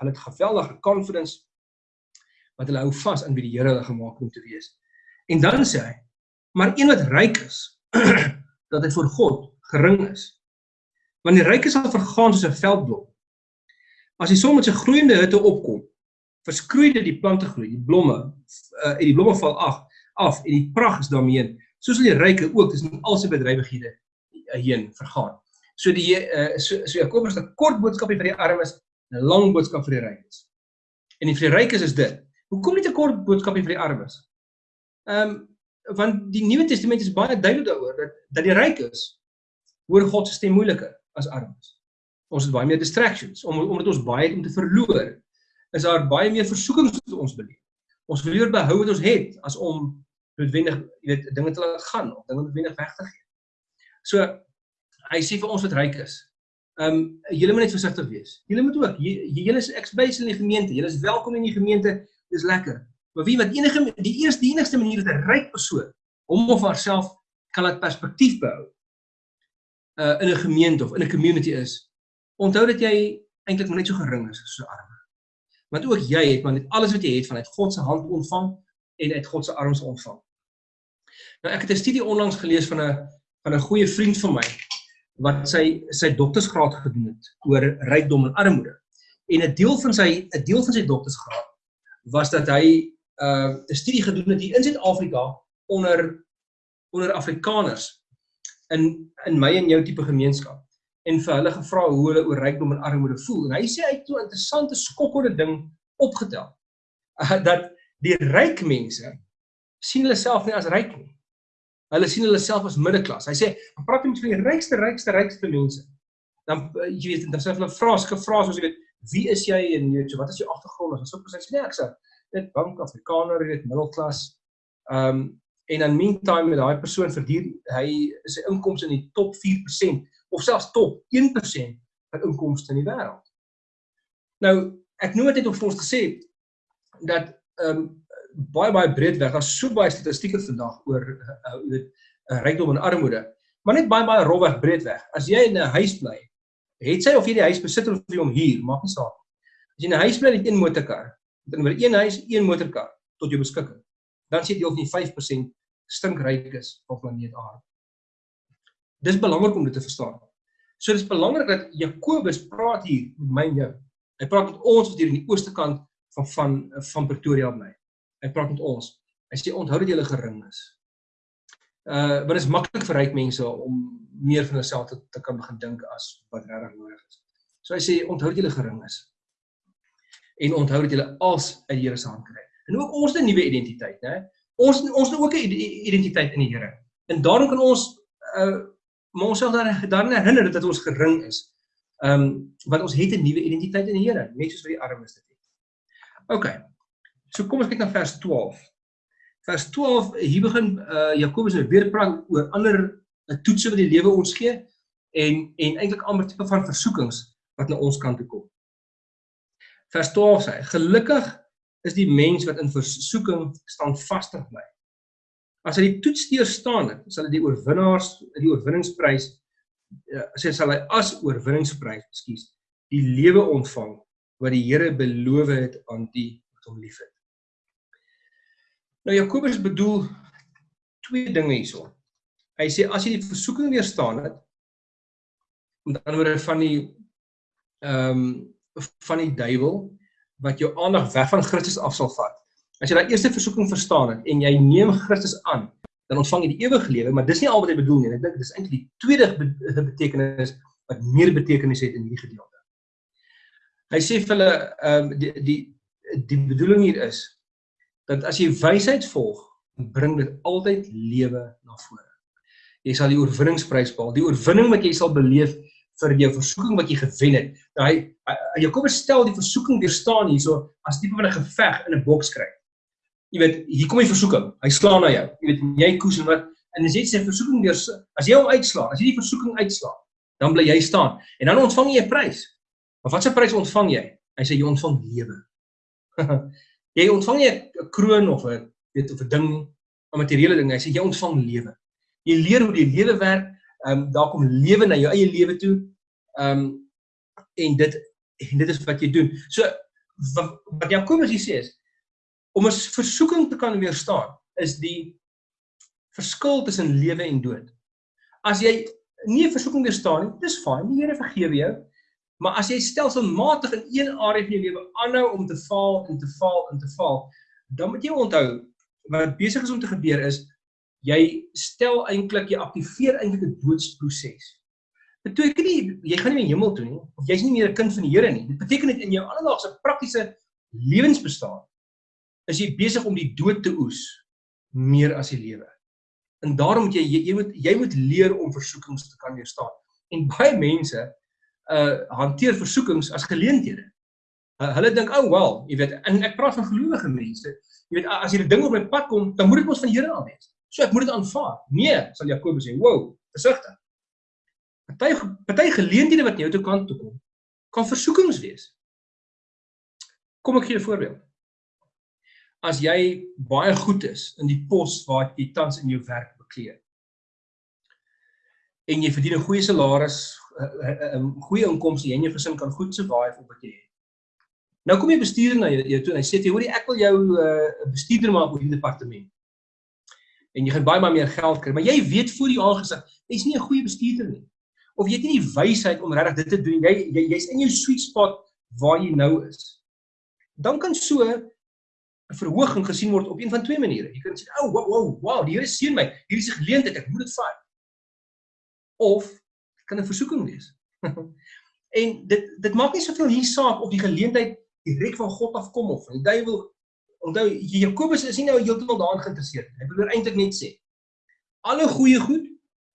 hulle het geweldige confidence wat hulle hou vas aan wie die Here hulle gemaak het om te wees. En dan sê hy, maar een wat ryk is, (clears throat) dat hy voor God gering is. Want die ryk sal vergaan soos 'n veldblom As die son met sy groeiende hitte opkom, verskroei dit die plante groei, die blomme uh, en die blomme val af af en die pragt is daarmee heen. So sal die ryke ook tussen al sy bedrywighede uh, heen vergaan. So die uh, so, so Jakobus 'n kort boodskap vir die armes, 'n lang boodskap vir die rykes. En vir die rykes is dit. Hoekom nie 'n kort boodskap vir die armes? Ehm um, want die Nuwe Testament is baie duidelik daaroor dat dat die rykes hoor God se stem moeiliker as armes ons het baie meer distractions om omdat ons baie het om te verloor is daar baie meer versoekings wat ons beleef. Ons wil liewer behou wat ons het as om noodwendig, jy weet, dinge te laat gaan of dinge noodwendig weg te gee. So hy sê vir ons wat ryk is. Ehm um, julle moet net versigtig wees. Julle moet ook julle is ekspys in die gemeente. Julle is welkom in die gemeente. Dis lekker. Maar wie wat enige die eerste die enigste manier dat 'n ryk persoon hom of haarself kan laat perspektief behou uh in 'n gemeente of in 'n community is Onthou dat jy eintlik maar net so gering is so arm. Want ook jy het maar net alles wat jy het vanuit God se hand ontvang en uit God se arms ontvang. Nou ek het 'n studie onlangs gelees van 'n van 'n goeie vriend van my wat sy sy doktorsgraad gedoen het oor rykdom en armoede. En 'n deel van sy 'n deel van sy doktorsgraad was dat hy 'n uh, 'n studie gedoen het hier in Suid-Afrika onder onder Afrikaners in in my en jou tipe gemeenskap en vir hulle gevra hoe hulle oor rykdom en armoede voel. En hy sê hy het 'n interessante skokkende ding opgetel. Uh, (laughs) dat die ryk mense sien hulle self nie as ryk nie. Hulle sien hulle self as middelklas. Hy sê, "Ek praat met van die rykste, rykste, rykste mense." dan uh, jy weet dan sê hulle vrae soos jy weet wie is jy en jy weet so wat is jou agtergrond en so presies nee ek sê dit bank Afrikaner jy weet middelklas ehm um, en in meantime met daai persoon verdien hy sy inkomste in die top 4% of selfs top 1% van inkomste in die wêreld. Nou ek noem dit net om vir ons te sê dat ehm um, baie baie breed weg daar's so baie statistieke vandag oor uh, jy weet uh, rykdom en armoede maar net baie baie rofweg breed weg. As jy in 'n huis bly het sy of jy die huis besit of jy hom huur maak nie saak as jy 'n huis bly met een motorkar. Met oor een huis een motorkar tot jou beskikking. Dan sê jy van die 5% stinkryk is op planeet Aarde. Dis belangrik om dit te verstaan. So dis belangrik dat Jakobus praat hier met my en jou. Hy praat met ons wat hier in die ooste kant van van van Pretoria bly. Hy praat met ons. Hy sê onthou dat jy gering is. Uh want dit is maklik vir ryk mense om meer van hulself te, te kan begin dink as wat regtig nodig is. So hy sê onthou dat jy gering is. En onthou dat jy als uit die Here se hand kry. En ook ons 'n nuwe identiteit, né? Ons ons het ook 'n identiteit in die Here. En daarom kan ons uh maar ons sal daar dan herinner dat ons gering is. Ehm um, want ons het 'n nuwe identiteit in die Here, net soos wat die armes dit het. OK. So kom ons kyk na vers 12. Vers 12 hier begin uh Jakobus nou weer praat oor ander uh, toetse wat die lewe ons gee en en eintlik ander tipe van versoekings wat na ons kant toe kom. Vers 12 sê: Gelukkig is die mens wat in versoeking standvastig bly. As hy die toets deurstaan het, sal hy die oorwinnaars die oorwinningsprys uh, sê sal hy as oorwinningsprys, ekskuus, die lewe ontvang wat die Here beloof het aan die wat hom liefhet. Nou Jakobus bedoel twee dinge hierso. Hy sê as jy die versoeking weerstaan het, met ander woorde van die ehm um, van die duiwel wat jou aandag weg van Christus af sal vat. As jy daai eerste versoeking verstaan het en jy neem Christus aan, dan ontvang jy die ewige lewe, maar dis nie al wat hy bedoel nie. Ek dink dis eintlik die tweede betekenis wat meer betekenis het in hierdie gedeelte. Hy sê vir hulle ehm um, die die die bedoeling hier is dat as jy wysheid volg, bring dit altyd lewe na vore. Jy sal die oorwinningsprys behaal. Die oorwinning wat jy sal beleef vir jou versoeking wat jy gewen het. Nou hy Jakobus stel die versoeking weerstaan hierso as tipe van 'n geveg in 'n boks kry. Jy weet, hier kom die versoeking. Hy slaan na jou. Jy weet, jy koes en wat en as jy sê versoeking weer as jy hom uitslaan, as jy die versoeking uitslaan, dan bly jy staan en dan ontvang jy 'n prys. Maar wat 'n prys ontvang jy? Hy sê jy ontvang lewe. (laughs) jy ontvang nie 'n kroon of 'n weet of 'n ding, 'n materiële ding, hy sê jy ontvang lewe. Jy leer hoe die lewe werk, ehm um, daar kom lewe na jou eie lewe toe. Ehm um, en dit en dit is wat jy doen. So wat, wat Jakobus hier sê is om 'n versoeking te kan weerstaan is die verskil tussen lewe en dood. As jy nie 'n versoeking weerstaan nie, dis fyn, die Here vergewe jou. Maar as jy stelselmatig in een area van jou lewe aanhou om te faal en te faal en te faal, dan moet jy onthou wat besig is om te gebeur is jy stel eintlik jy aktiveer eintlik 'n doodsproses. Dit beteken nie jy gaan nie meer hemel toe nie of jy's nie meer 'n kind van die Here nie. Dit beteken net in jou alledaagse praktiese lewensbestaan is jy besig om die dood te oes meer as die lewe. En daarom moet jy jy moet jy moet leer om versoekings te kan weerstaan. En baie mense uh hanteer versoekings as geleenthede. Uh, hulle dink, "Oh well, jy weet, en ek praat van gelowige mense. Jy weet, as hierdie ding op my pad kom, dan moet dit mos van die Here af wees. So ek moet dit aanvaar." Nee, sal Jakobus sê, "Wow, versigtig." Party party geleenthede wat jou toe kan toe kom, kan versoekings wees. Kom ek gee 'n voorbeeld. As jy baie goed is in die pos waar jy tans in jou werk bekleed en jy verdien 'n goeie salaris, 'n goeie inkomste en jou gesin kan goed survive op wat jy het. Nou kom jy bestuurder na jou, toe en hy sê jy hoorie ek wil jou 'n uh, bestuurder maak oor die departement. En jy gaan baie maar meer geld kry, maar jy weet voor die aangesig, jy's nie 'n goeie bestuurder nie. Of jy het nie die wysheid om regtig dit te doen. Jy jy's jy in jou sweet spot waar jy nou is. Dan kan so verhoging gesien word op een van twee maniere. Jy kan sê, "O, oh, wow, wow, wow, die Here seën my. Hier is 'n geleentheid, ek moet dit vat." Of kan 'n versoeking wees. (laughs) en dit dit maak nie soveel hier saak of die geleentheid direk van God afkom of van die duiwel. Onthou Jakobus is nie nou heeltemal daarin geïnteresseerd nie. Hy wil eintlik net sê alle goeie goed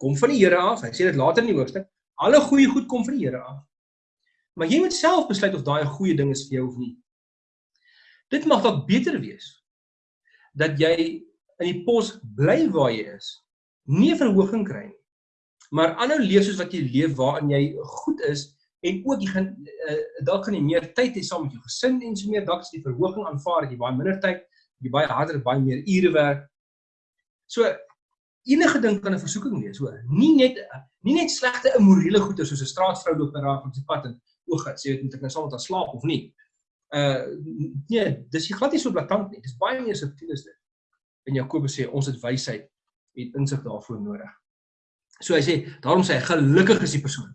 kom van die Here af. Hy sê dit later in die hoofstuk. Alle goeie goed kom van die Here af. Maar jy moet self besluit of daai 'n goeie ding is vir jou of nie. Dit mag dalk beter wees dat jy in die pos bly waar jy is, nie verhoging kry nie. Maar aanhou leef soos wat jy leef waarin jy goed is en ook jy gaan uh, dalk gaan jy meer tyd hê saam met jou gesin en so meer dalk is die verhoging aanvaar dat jy baie minder tyd, jy baie harder, baie meer ure werk. So enige ding kan 'n versoeking wees, hoor. Nie net nie net slegte immorele goeie soos 'n straatvrou loop en raak op die pad en oog het, sê dit moet ek nou saam met haar slaap of nie. Uh nee, dis nie glad nie so blaatant nie. Dis baie meer subtiel as dit. En Jakobus sê ons het wysheid en insig daarvoor nodig. So hy sê, daarom sê hy gelukkig is die persoon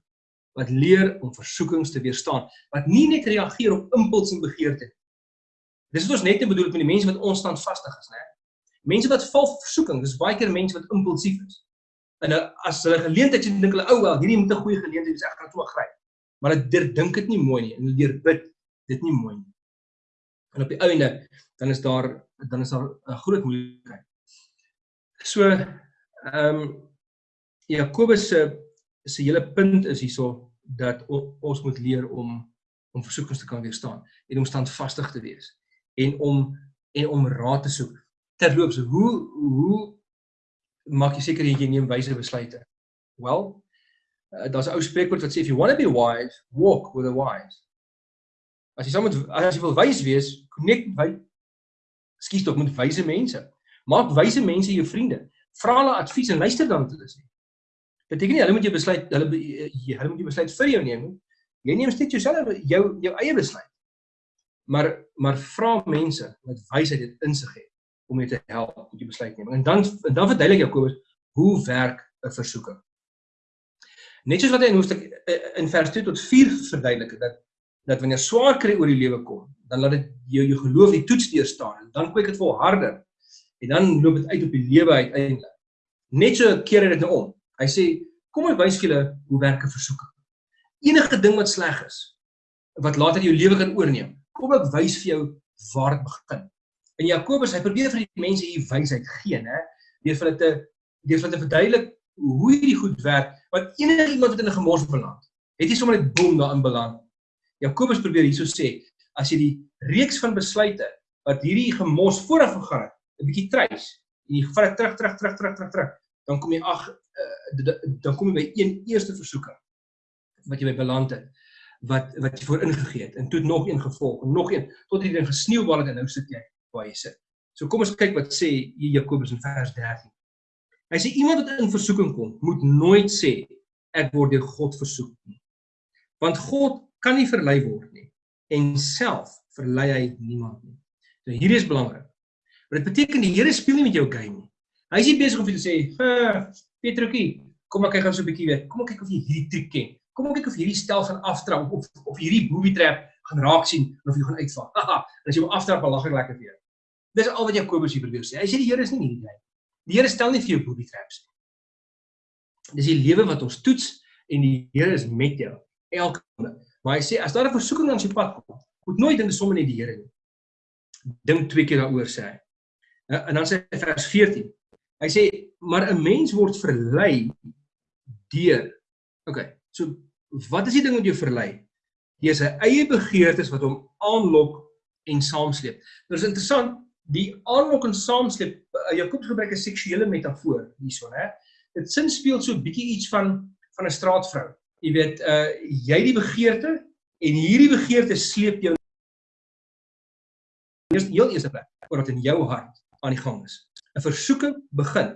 wat leer om versoekings te weerstaan, wat nie net reageer op impuls en begeerte nie. Dis wat ons net bedoel met die mense wat onstandvastig is, né? Mense wat val vir versoeking, dis baie keer mense wat impulsief is. En as hulle geleentheid sien, dink hulle, "Ou oh, wel, hierdie moet 'n goeie geleentheid wees, ek gaan toe gryp." Maar hulle dink dit nie mooi nie en hulle leer bid dit nie mooi nie. En op die einde dan is daar dan is daar 'n groot moeilikheid. So ehm um, Jakobus se se hele punt is hierso dat ons moet leer om om versoekings te kan weerstaan en om standvastig te wees en om en om raad te soek. Terloops, hoe hoe maak jy seker jy neem wyse besluite? Wel, uh, daar's 'n ou spreekwoord wat sê if you want to be wise, walk with the wise. As jy saam met as jy wil wys wees, connect met skuis tog met wyse mense. Maak wyse mense jou vriende. Vra hulle advies en luister dan wat hulle sê. Beteken nie hulle moet jou besluit hulle hulle moet jou besluit vir jou neem nie. Jy neem steeds jouself jou jou eie besluit. Maar maar vra mense wat wysheid en insig het om jou te help met jou besluitneming. En dan en dan verduidelik Jakobus hoe werk 'n versoeking. Net soos wat hy in hoofstuk eh, in vers 2 tot 4 verduidelik dat dat wanneer swaar kry oor die lewe kom, dan laat dit jou jou geloof die toets deur staan en dan kwyk dit vol harder. En dan loop dit uit op die lewe uiteindelik. Net so keer dit nou om. Hy sê, kom ek wys julle hoe werk 'n versoeking. Enige ding wat sleg is, wat later jou lewe kan oorneem, kom ek wys vir jou waar dit begin. En Jakobus, hy probeer vir die mense hier wysheid gee, né? Deur hulle te deur hulle te verduidelik hoe hierdie goed werk, want enige iemand wat in 'n gemors beland, het nie sommer net boom daarin beland. Jakobus probeer hierso sê, as jy die reeks van besluite wat hierdie gemors vooraf gegaan het, 'n bietjie treis, en jy vat dit terug, terug, terug, terug, terug, terug, dan kom jy ag dan kom jy by een eerste versoeking wat jy by beland het wat wat jy voor ingegee het en toe nog een gevolg en nog een tot jy dan gesneeuwbal het en nou sit jy waar jy sit. So kom ons kyk wat sê Jakobus in vers 13. Hy sê iemand wat in versoeking kom, moet nooit sê ek word deur God versoek nie. Want God kan nie verlei word nie en self verlei hy niemand nie. So hier is belangrik. Maar dit beteken die Here speel nie met jou game nie. Hy is nie besig om vir jou te sê, Petrokie, kom ek kyk gou so 'n bietjie weer. Kom ek kyk of jy hierdie triek ken. Kom ek kyk of hierdie stel van aftrap of of hierdie booby trap gaan raak sien of jy gaan uitval. Haha, as jy hom aftrap, dan lag ek lekker vir jou. Dis al wat Jakobus hier probeer sê. Hy sê die Here is nie hierdie ding. Die Here stel nie vir jou booby traps nie. Dis die lewe wat ons toets en die Here is met jou elke oomblik. Maar hy sê as daar 'n versoeking aan sy pad kom, moet nooit dink sommer net die Here nie. Dink twee keer daaroor sê hy. En dan sê hy vers 14. Hy sê maar 'n mens word verlei deur. OK. So wat is die ding wat jou verlei? Jy is 'n eie begeertes wat hom aanlok en saamsleep. Dit is interessant, die aanlok en saamsleep, uh, Jakobus gebruik 'n seksuele metafoor hierso, hè. Dit sin speel so 'n bietjie iets van van 'n straatvrou. Jy weet, uh jy die begeerte en hierdie begeerte sleep jou eers heel eerste plek, omdat in jou hart aan die gang is. 'n versoeking begin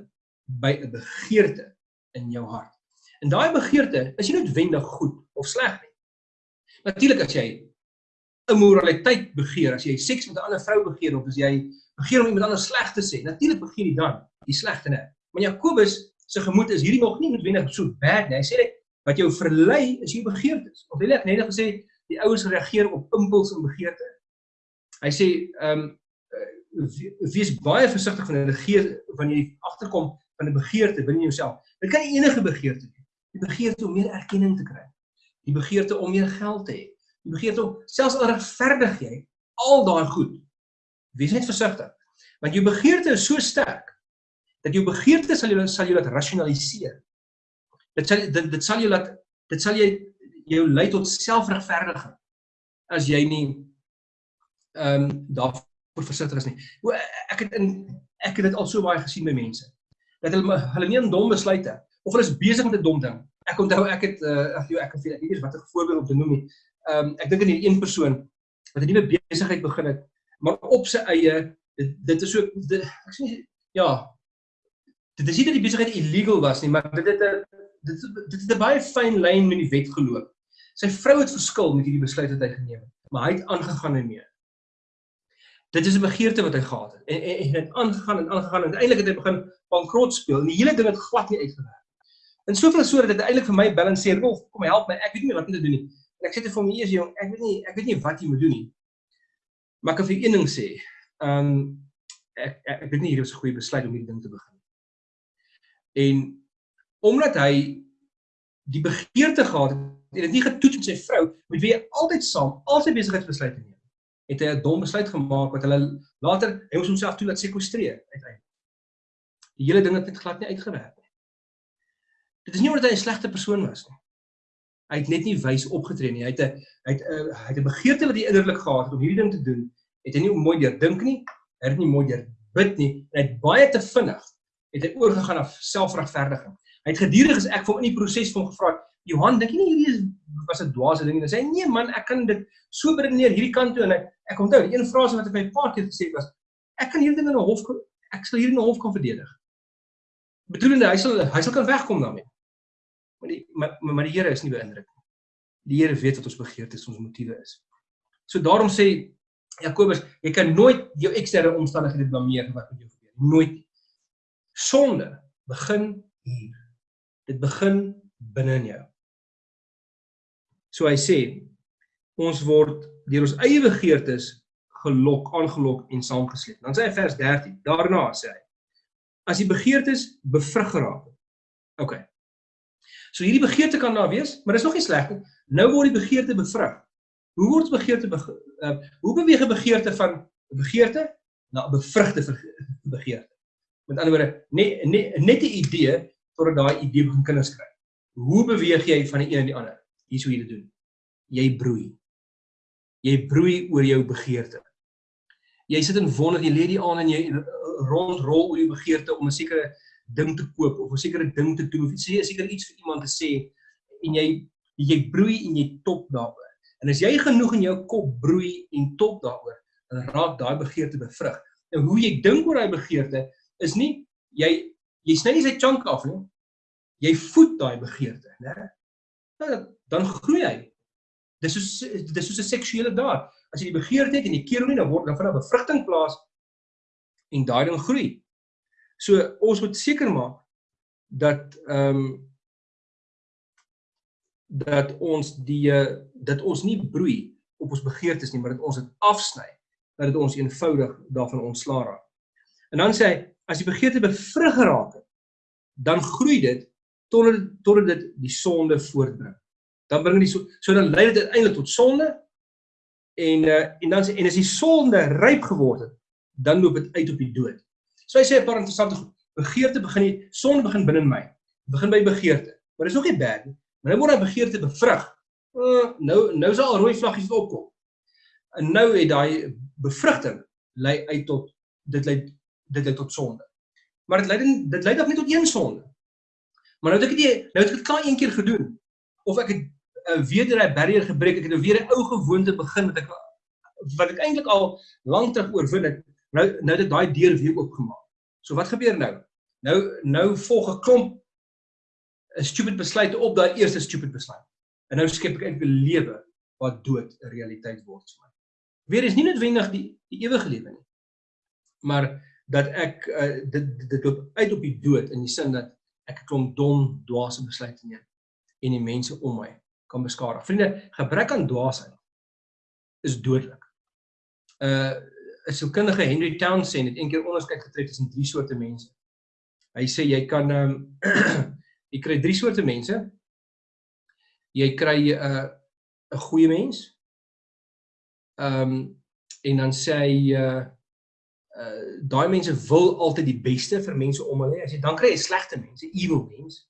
by 'n begeerte in jou hart. En daai begeerte is nie noodwendig goed of sleg nie. Natuurlik as jy immoraliteit begeer, as jy seks met 'n ander vrou begeer of as jy begeer om iemand anders sleg te sê, natuurlik begin jy dan die slegte net. Maar Jakobus se gemoed is hierdie nog nie noodwendig so bad nie. Hy sê net wat jou verlei is jou begeertes. Of wil ek net gesê die ouens reageer op impuls en begeerte. Hy sê ehm um, wees baie versigtig van 'n begeer wanneer jy agterkom van 'n begeerte binne jouself. Dit kan enige begeerte wees. Die begeerte om meer erkenning te kry. Die begeerte om meer geld te hê. Die begeerte om selfs al regverdig jy al daai goed. Wees net versigtig. Want jou begeerte is so sterk dat jou begeerte sal jou sal jou laat rasionaliseer. Dit sal dit, dit sal jou laat dit sal jy jou lei tot selfregverdiging as jy nie ehm um, daarvoor versigtig is nie. O ek het in ek het dit al so baie gesien by mense dat hulle hulle neem dom besluite of hulle is besig met 'n dom ding. Ek onthou ek het uh, ag jy ek kan ek weet nie watter voorbeeld om te noem nie. Ehm um, ek dink aan hierdie een persoon wat 'n nuwe besigheid begin het, maar op sy eie dit dit is so dit, ek sê ja dit is nie dat die besigheid illegal was nie, maar dit het 'n dit dit het 'n baie fyn lyn met die wet geloop. Sy vrou het verskil met hierdie besluit wat hy geneem het, maar hy het aangegaan daarmee. Dit is 'n begeerte wat hy gehad het en en het aangegaan en aangegaan en uiteindelik het hy begin bankrot speel en die hele ding het glad nie uitgewerk. En soveel so dat dit eintlik vir my balanseer, "Wolf, kom help my, ek weet nie wat om te doen nie." En ek sê dit vir my eers jong, ek weet nie ek weet nie wat jy moet doen nie. Maar ek kan vir een ding sê, ehm um, ek, ek ek weet nie hierdie was 'n goeie besluit om hierdie ding te begin. En omdat hy die begeerte gehad het en dit nie getoets met sy vrou met wie hy altyd saam al sy besigheidsbesluite neem. Het hy 'n dom besluit gemaak wat hulle later hy moes homself toe laat sekwestreer uiteindelik. Die hele ding het net glad nie uitgewerk nie. Dit is nie omdat hy 'n slegte persoon was nie. Hy het net nie wys opgetree nie. Hy het 'n hy het 'n hy het 'n begeerte wat hy innerlik gehad het om hierdie ding te doen het hy nie mooi deur dink nie hy het nie mooi deur bid nie en hy het baie te vinnig het hy oorgegaan na selfregverdiging hy het gedurig as ek vir hom in die proses van gevra Johan, dink jy nie hierdie is was 'n dwaase ding nie? Hy sê nee man, ek kan dit so beredeneer hierdie kant toe en ek, ek onthou een frase wat ek my pa keer gesê het was ek kan hierdie ding in 'n hof ek sal hierdie in 'n hof kan verdedig. Bedoelende hy sal hy sal kan wegkom daarmee. Maar die maar, maar die Here is nie beïndruk nie. Die Here weet wat ons begeertes, ons motiewe is. So daarom sê Jakobus, jy kan nooit jou eksterne omstandighede blameer wat met jou gebeur. Nooit. Sonde begin hier. Dit begin binne in jou. So hy sê ons word deur ons eie begeertes gelok, aangelok en saamgesleep. Dan sê hy vers 13. Daarna sê hy as die begeertes bevrug geraak. OK. So hierdie begeerte kan daar wees, maar dis nog nie sleg nie. Nou word die begeerte bevrug. Hoe word begeerte be uh, hoe beweeg 'n begeerte van begeerte na 'n bevrugte begeerte? Met ander woorde, net net net 'n idee totdat daai idee begin kinders kry. Hoe beweeg jy van die een na die ander? Hier hoe jy dit doen. Jy broei. Jy broei oor jou begeerte. Jy sit in wonder, jy lê die aan en jy rondrol oor jou begeerte om 'n sekere ding te koop of 'n sekere ding te doen of sê 'n sekere iets vir iemand te sê en jy jy broei en jy top daaroor. En as jy genoeg in jou kop broei en top daaroor, dan raak daai begeerte bevrug. En hoe jy dink oor daai begeerte is nie jy jy sny nie sy chunk af nie. Jy voed daai begeerte, né? Nou, dan groei hy. Dis soos dis soos 'n seksuele daad. As jy die begeerte het en jy keer hom nie, dan word dan van 'n bevrugting plaas en daai ding groei. So ons moet seker maak dat ehm um, dat ons die dat ons nie broei op ons begeertes nie, maar dat ons dit afsny, dat dit ons eenvoudig daarvan ontslaa raak. En dan sê hy, as die begeerte bevrug geraak het, dan groei dit totdat totdat dit die sonde voortbring. Dan bring dit so so dan lei dit uiteindelik tot sonde en uh, en dan en as die sonde ryp geword het, dan loop dit uit op die dood. So hy sê 'n paar interessante goed. Begeerte begin nie sonde begin binne my. Begin by begeerte. Maar dis nog nie bad nie. Maar nou word daai begeerte bevrug. Uh, nou nou is al rooi vlaggies opkom. En nou het daai bevrugting lei uit tot dit lei dit lei tot sonde. Maar dit lei dit lei dalk nie tot een sonde. Maar nou het ek dit nou het ek dit klaar een keer gedoen. Of ek het uh, weer daai barrier gebreek, ek het nou weer 'n ou gewoonte begin wat ek wat ek eintlik al lank terug oorwin het. Nou nou het ek daai deur weer oopgemaak. So wat gebeur nou? Nou nou volg 'n klomp 'n stupid besluite op daai eerste stupid besluit. En nou skep ek eintlik 'n lewe wat dood 'n realiteit word vir my. Weer is nie noodwendig die die ewige lewe nie. Maar dat ek uh, dit dit loop uit op die dood in die sin dat ek 'n klomp dom, dwaase besluite neem en die mense om my kan beskadig. Vriende, gebrek aan dwaasheid is dodelik. Uh 'n sielkundige Henry Townsend het eendag onderskeid getrek tussen drie soorte mense. Hy sê jy kan um, (clears throat) jy kry drie soorte mense. Jy kry 'n uh, 'n goeie mens. Ehm um, en dan sê hy uh uh daai mense wil altyd die beste vir mense om hulle. As jy dan kry jy slegte mense, evil mense.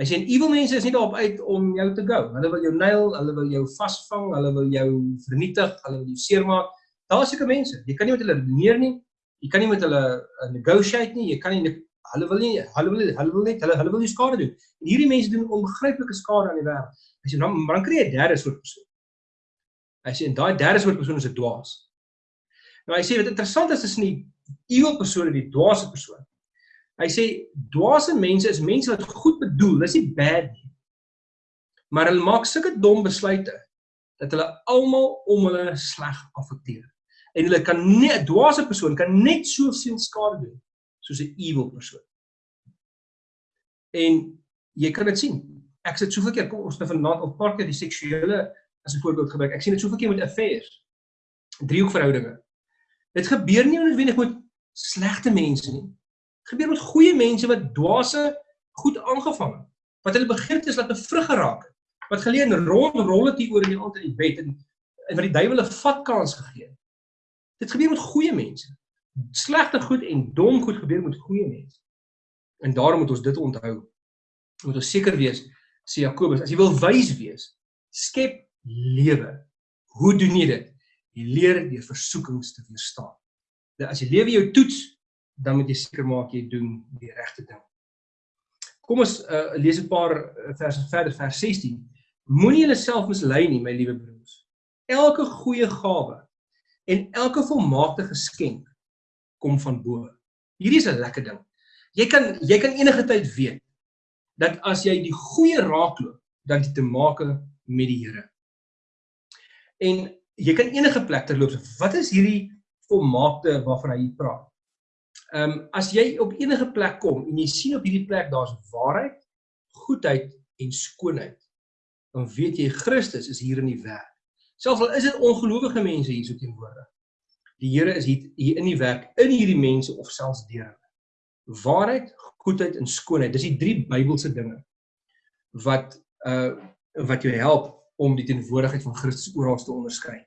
Hy sê en evil mense is nie daarop uit om jou te go. Hulle wil jou nail, hulle wil jou vasvang, hulle wil jou vernietig, hulle wil jou seermaak. Daar is sulke mense. Jy kan nie met hulle redeneer nie. Jy kan nie met hulle uh, negotiate nie. Jy kan nie hulle wil nie hulle wil hulle wil net hulle hulle wil nie skade doen. En hierdie mense doen onbegryplike skade aan die wêreld. As jy dan dan kry jy 'n derde soort persoon. Hy sê en daai derde soort persoon is 'n dwaas. Nou hy sê wat interessant is tussen die evil persoon en die dwaase persoon. Hy sê dwaase mense is mense wat goed bedoel, dis nie bad nie. Maar hulle maak sulke dom besluite dat hulle almal om hulle sleg affekteer. En hulle kan net 'n dwaase persoon kan net soveel skade doen soos 'n evil persoon. En jy kan dit sien. Ek sit soveel keer kom ons nou vanaand op paar keer die seksuele as 'n voorbeeld gebruik. Ek sien dit soveel keer met affairs. Driehoekverhoudinge. Dit gebeur nie noodwendig met slegte mense nie. Dit gebeur met goeie mense wat dwaase goed aangevang het. Wat hulle begeerte is laat 'n vrug geraak het. Wat geleer rond rol het hier oor in die aand in die bed en en wat die duiwel 'n vat kans gegee het. Dit gebeur met goeie mense. Slegte goed en dom goed gebeur met goeie mense. En daarom moet ons dit onthou. Moet ons seker wees, sê Jakobus, as jy wil wys wees, skep lewe. Hoe doen jy dit? Jy leer deur versoekings te weerstaan. Dat as jy lewe jou toets, dan moet jy seker maak jy doen die regte ding. Kom ons uh, lees 'n paar uh, verse verder, vers 16. Moenie jouself mislei nie, my liewe broers. Elke goeie gawe en elke volmaakte geskenk kom van bo. Hierdie is 'n lekker ding. Jy kan jy kan enige tyd weet dat as jy die goeie raakloop, dan jy te maak met die Here. En jy kan enige plek terloop. Wat is hierdie volmaakte waarvan hy praat? Ehm um, as jy op enige plek kom en jy sien op hierdie plek daar's waarheid, goedheid en skoonheid, dan weet jy Christus is hier in die werk. Selfs al is dit ongelowige mense hier so teenwoordig. Die Here is hier, hier in die werk in hierdie mense of selfs deur hulle. Waarheid, goedheid en skoonheid, dis die drie Bybelse dinge wat uh wat jou help om die teenwoordigheid van Christus oral te onderskei.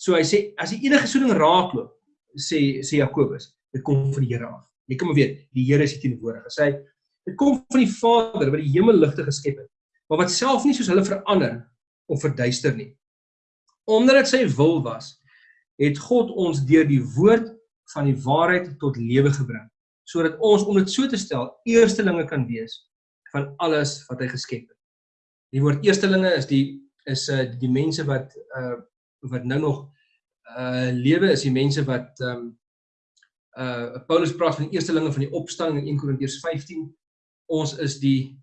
So hy sê as jy enige so ding raakloop, sê sê Jakobus, dit kom van die Here af. Jy kan maar weet, die Here is die teenwoordige. Sê dit kom van die Vader wat die hemelligte geskep het, maar wat self nie soos hulle verander of verduister nie. Omdat dit sy wil was, het God ons deur die woord van die waarheid tot lewe gebring, sodat ons om dit so te stel, eerstelinge kan wees van alles wat hy geskep het. Die woord eerstelinge is die is uh die mense wat uh wat nou nog uh lewe is die mense wat um uh Paulus praat van die eerstelinge van die opstanding in 1 Korintiërs 15. Ons is die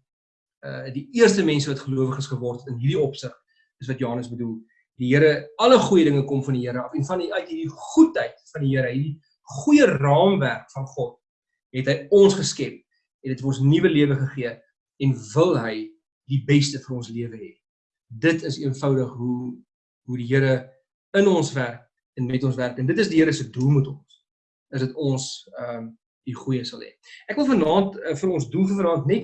uh die eerste mense wat gelowiges geword het in hierdie opsig is wat Johannes bedoel. Die Here alle goeie dinge kom van die Here af en van die uit hierdie goedheid van die Here, hierdie goeie raamwerk van God het hy ons geskep en dit het ons nuwe lewe gegee en wil hy die beste vir ons lewe hê. Dit is eenvoudig hoe hoe die Here in ons werk en met ons werk en dit is die Here se doel met ons. Is dit ons ehm um, die goeie sal hê. Ek wil vanaand uh, vir ons doel vanaand net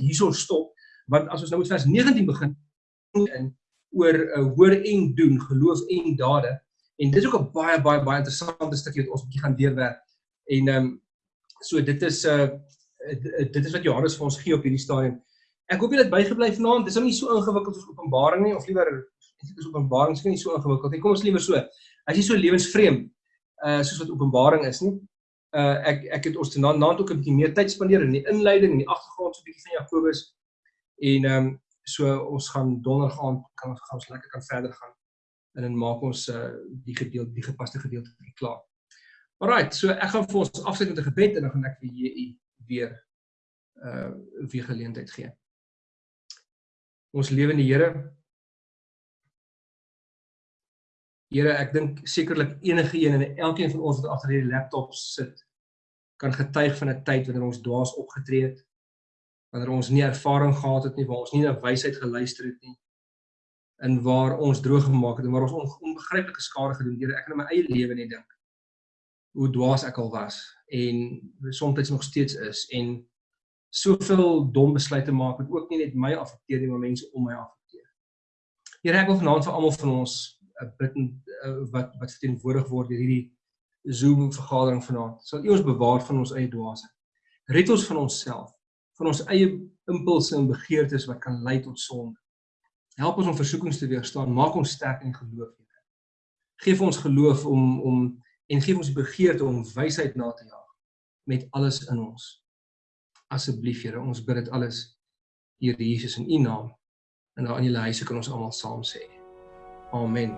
hierso stop want as ons nou met vers 19 begin in oor 'n uh, hoor en doen geloof en dade en dit is ook 'n baie baie baie interessante stukkie wat ons bietjie gaan deurwerk en ehm um, so dit is 'n uh, Eh, dit is wat Johannes vir ons gee op hierdie stadium. Ek hoop jy het bygebly vanaand. Dit is nou nie so ingewikkeld soos Openbaring nie of liewer eintlik is Openbaring seker nie so ingewikkeld nie. Kom ons liewer so. As jy so lewensvreemd uh soos wat Openbaring is nie. Uh ek ek het ons tanaand naand ook 'n bietjie meer tyd spandeer in die inleiding en die agtergrond so 'n bietjie van Jakobus en ehm um, so ons gaan donderdag aand kan ons gaan ons lekker kan verder gaan en dan maak ons uh die gedeelte die gepaste gedeelte klaar. Alrite, so ek gaan vir ons afsluit met 'n gebed en dan gaan ek vir julle weer uh weer geleentheid gee. Ons lewende Here. Here, ek dink sekerlik enige een en elkeen van ons wat agter hierdie laptop sit kan getuig van 'n tyd wanneer ons dwaas opgetree het. Wanneer ons nie ervaring gehad het nie, waar ons nie na wysheid geluister het nie en waar ons droog gemaak het en waar ons onbegryplike skade gedoen het. Here, ek kan in my eie lewe net dink hoe dwaas ek al was en soms nog steeds is en soveel dom besluite maak wat ook nie net my affekteer nie, maar mense om my affekteer. Here, ek wil vanaand vir almal van ons 'n uh, bid uh, wat wat verteenwoordig word deur hierdie Zoom vergadering vanaand. Sal U ons bewaar van ons eie dwaasheid. Red ons van onsself. van ons eie impulse en begeertes wat kan lei tot sonde. Help ons om versoekings te weerstaan, maak ons sterk in geloof, Here. Geef ons geloof om om en geef ons begeerte om wysheid na te jaag met alles in ons. Asseblief Here, ons bid dit alles Here Jesus in U naam. En daar in julle huise kan ons almal saam sê. Amen.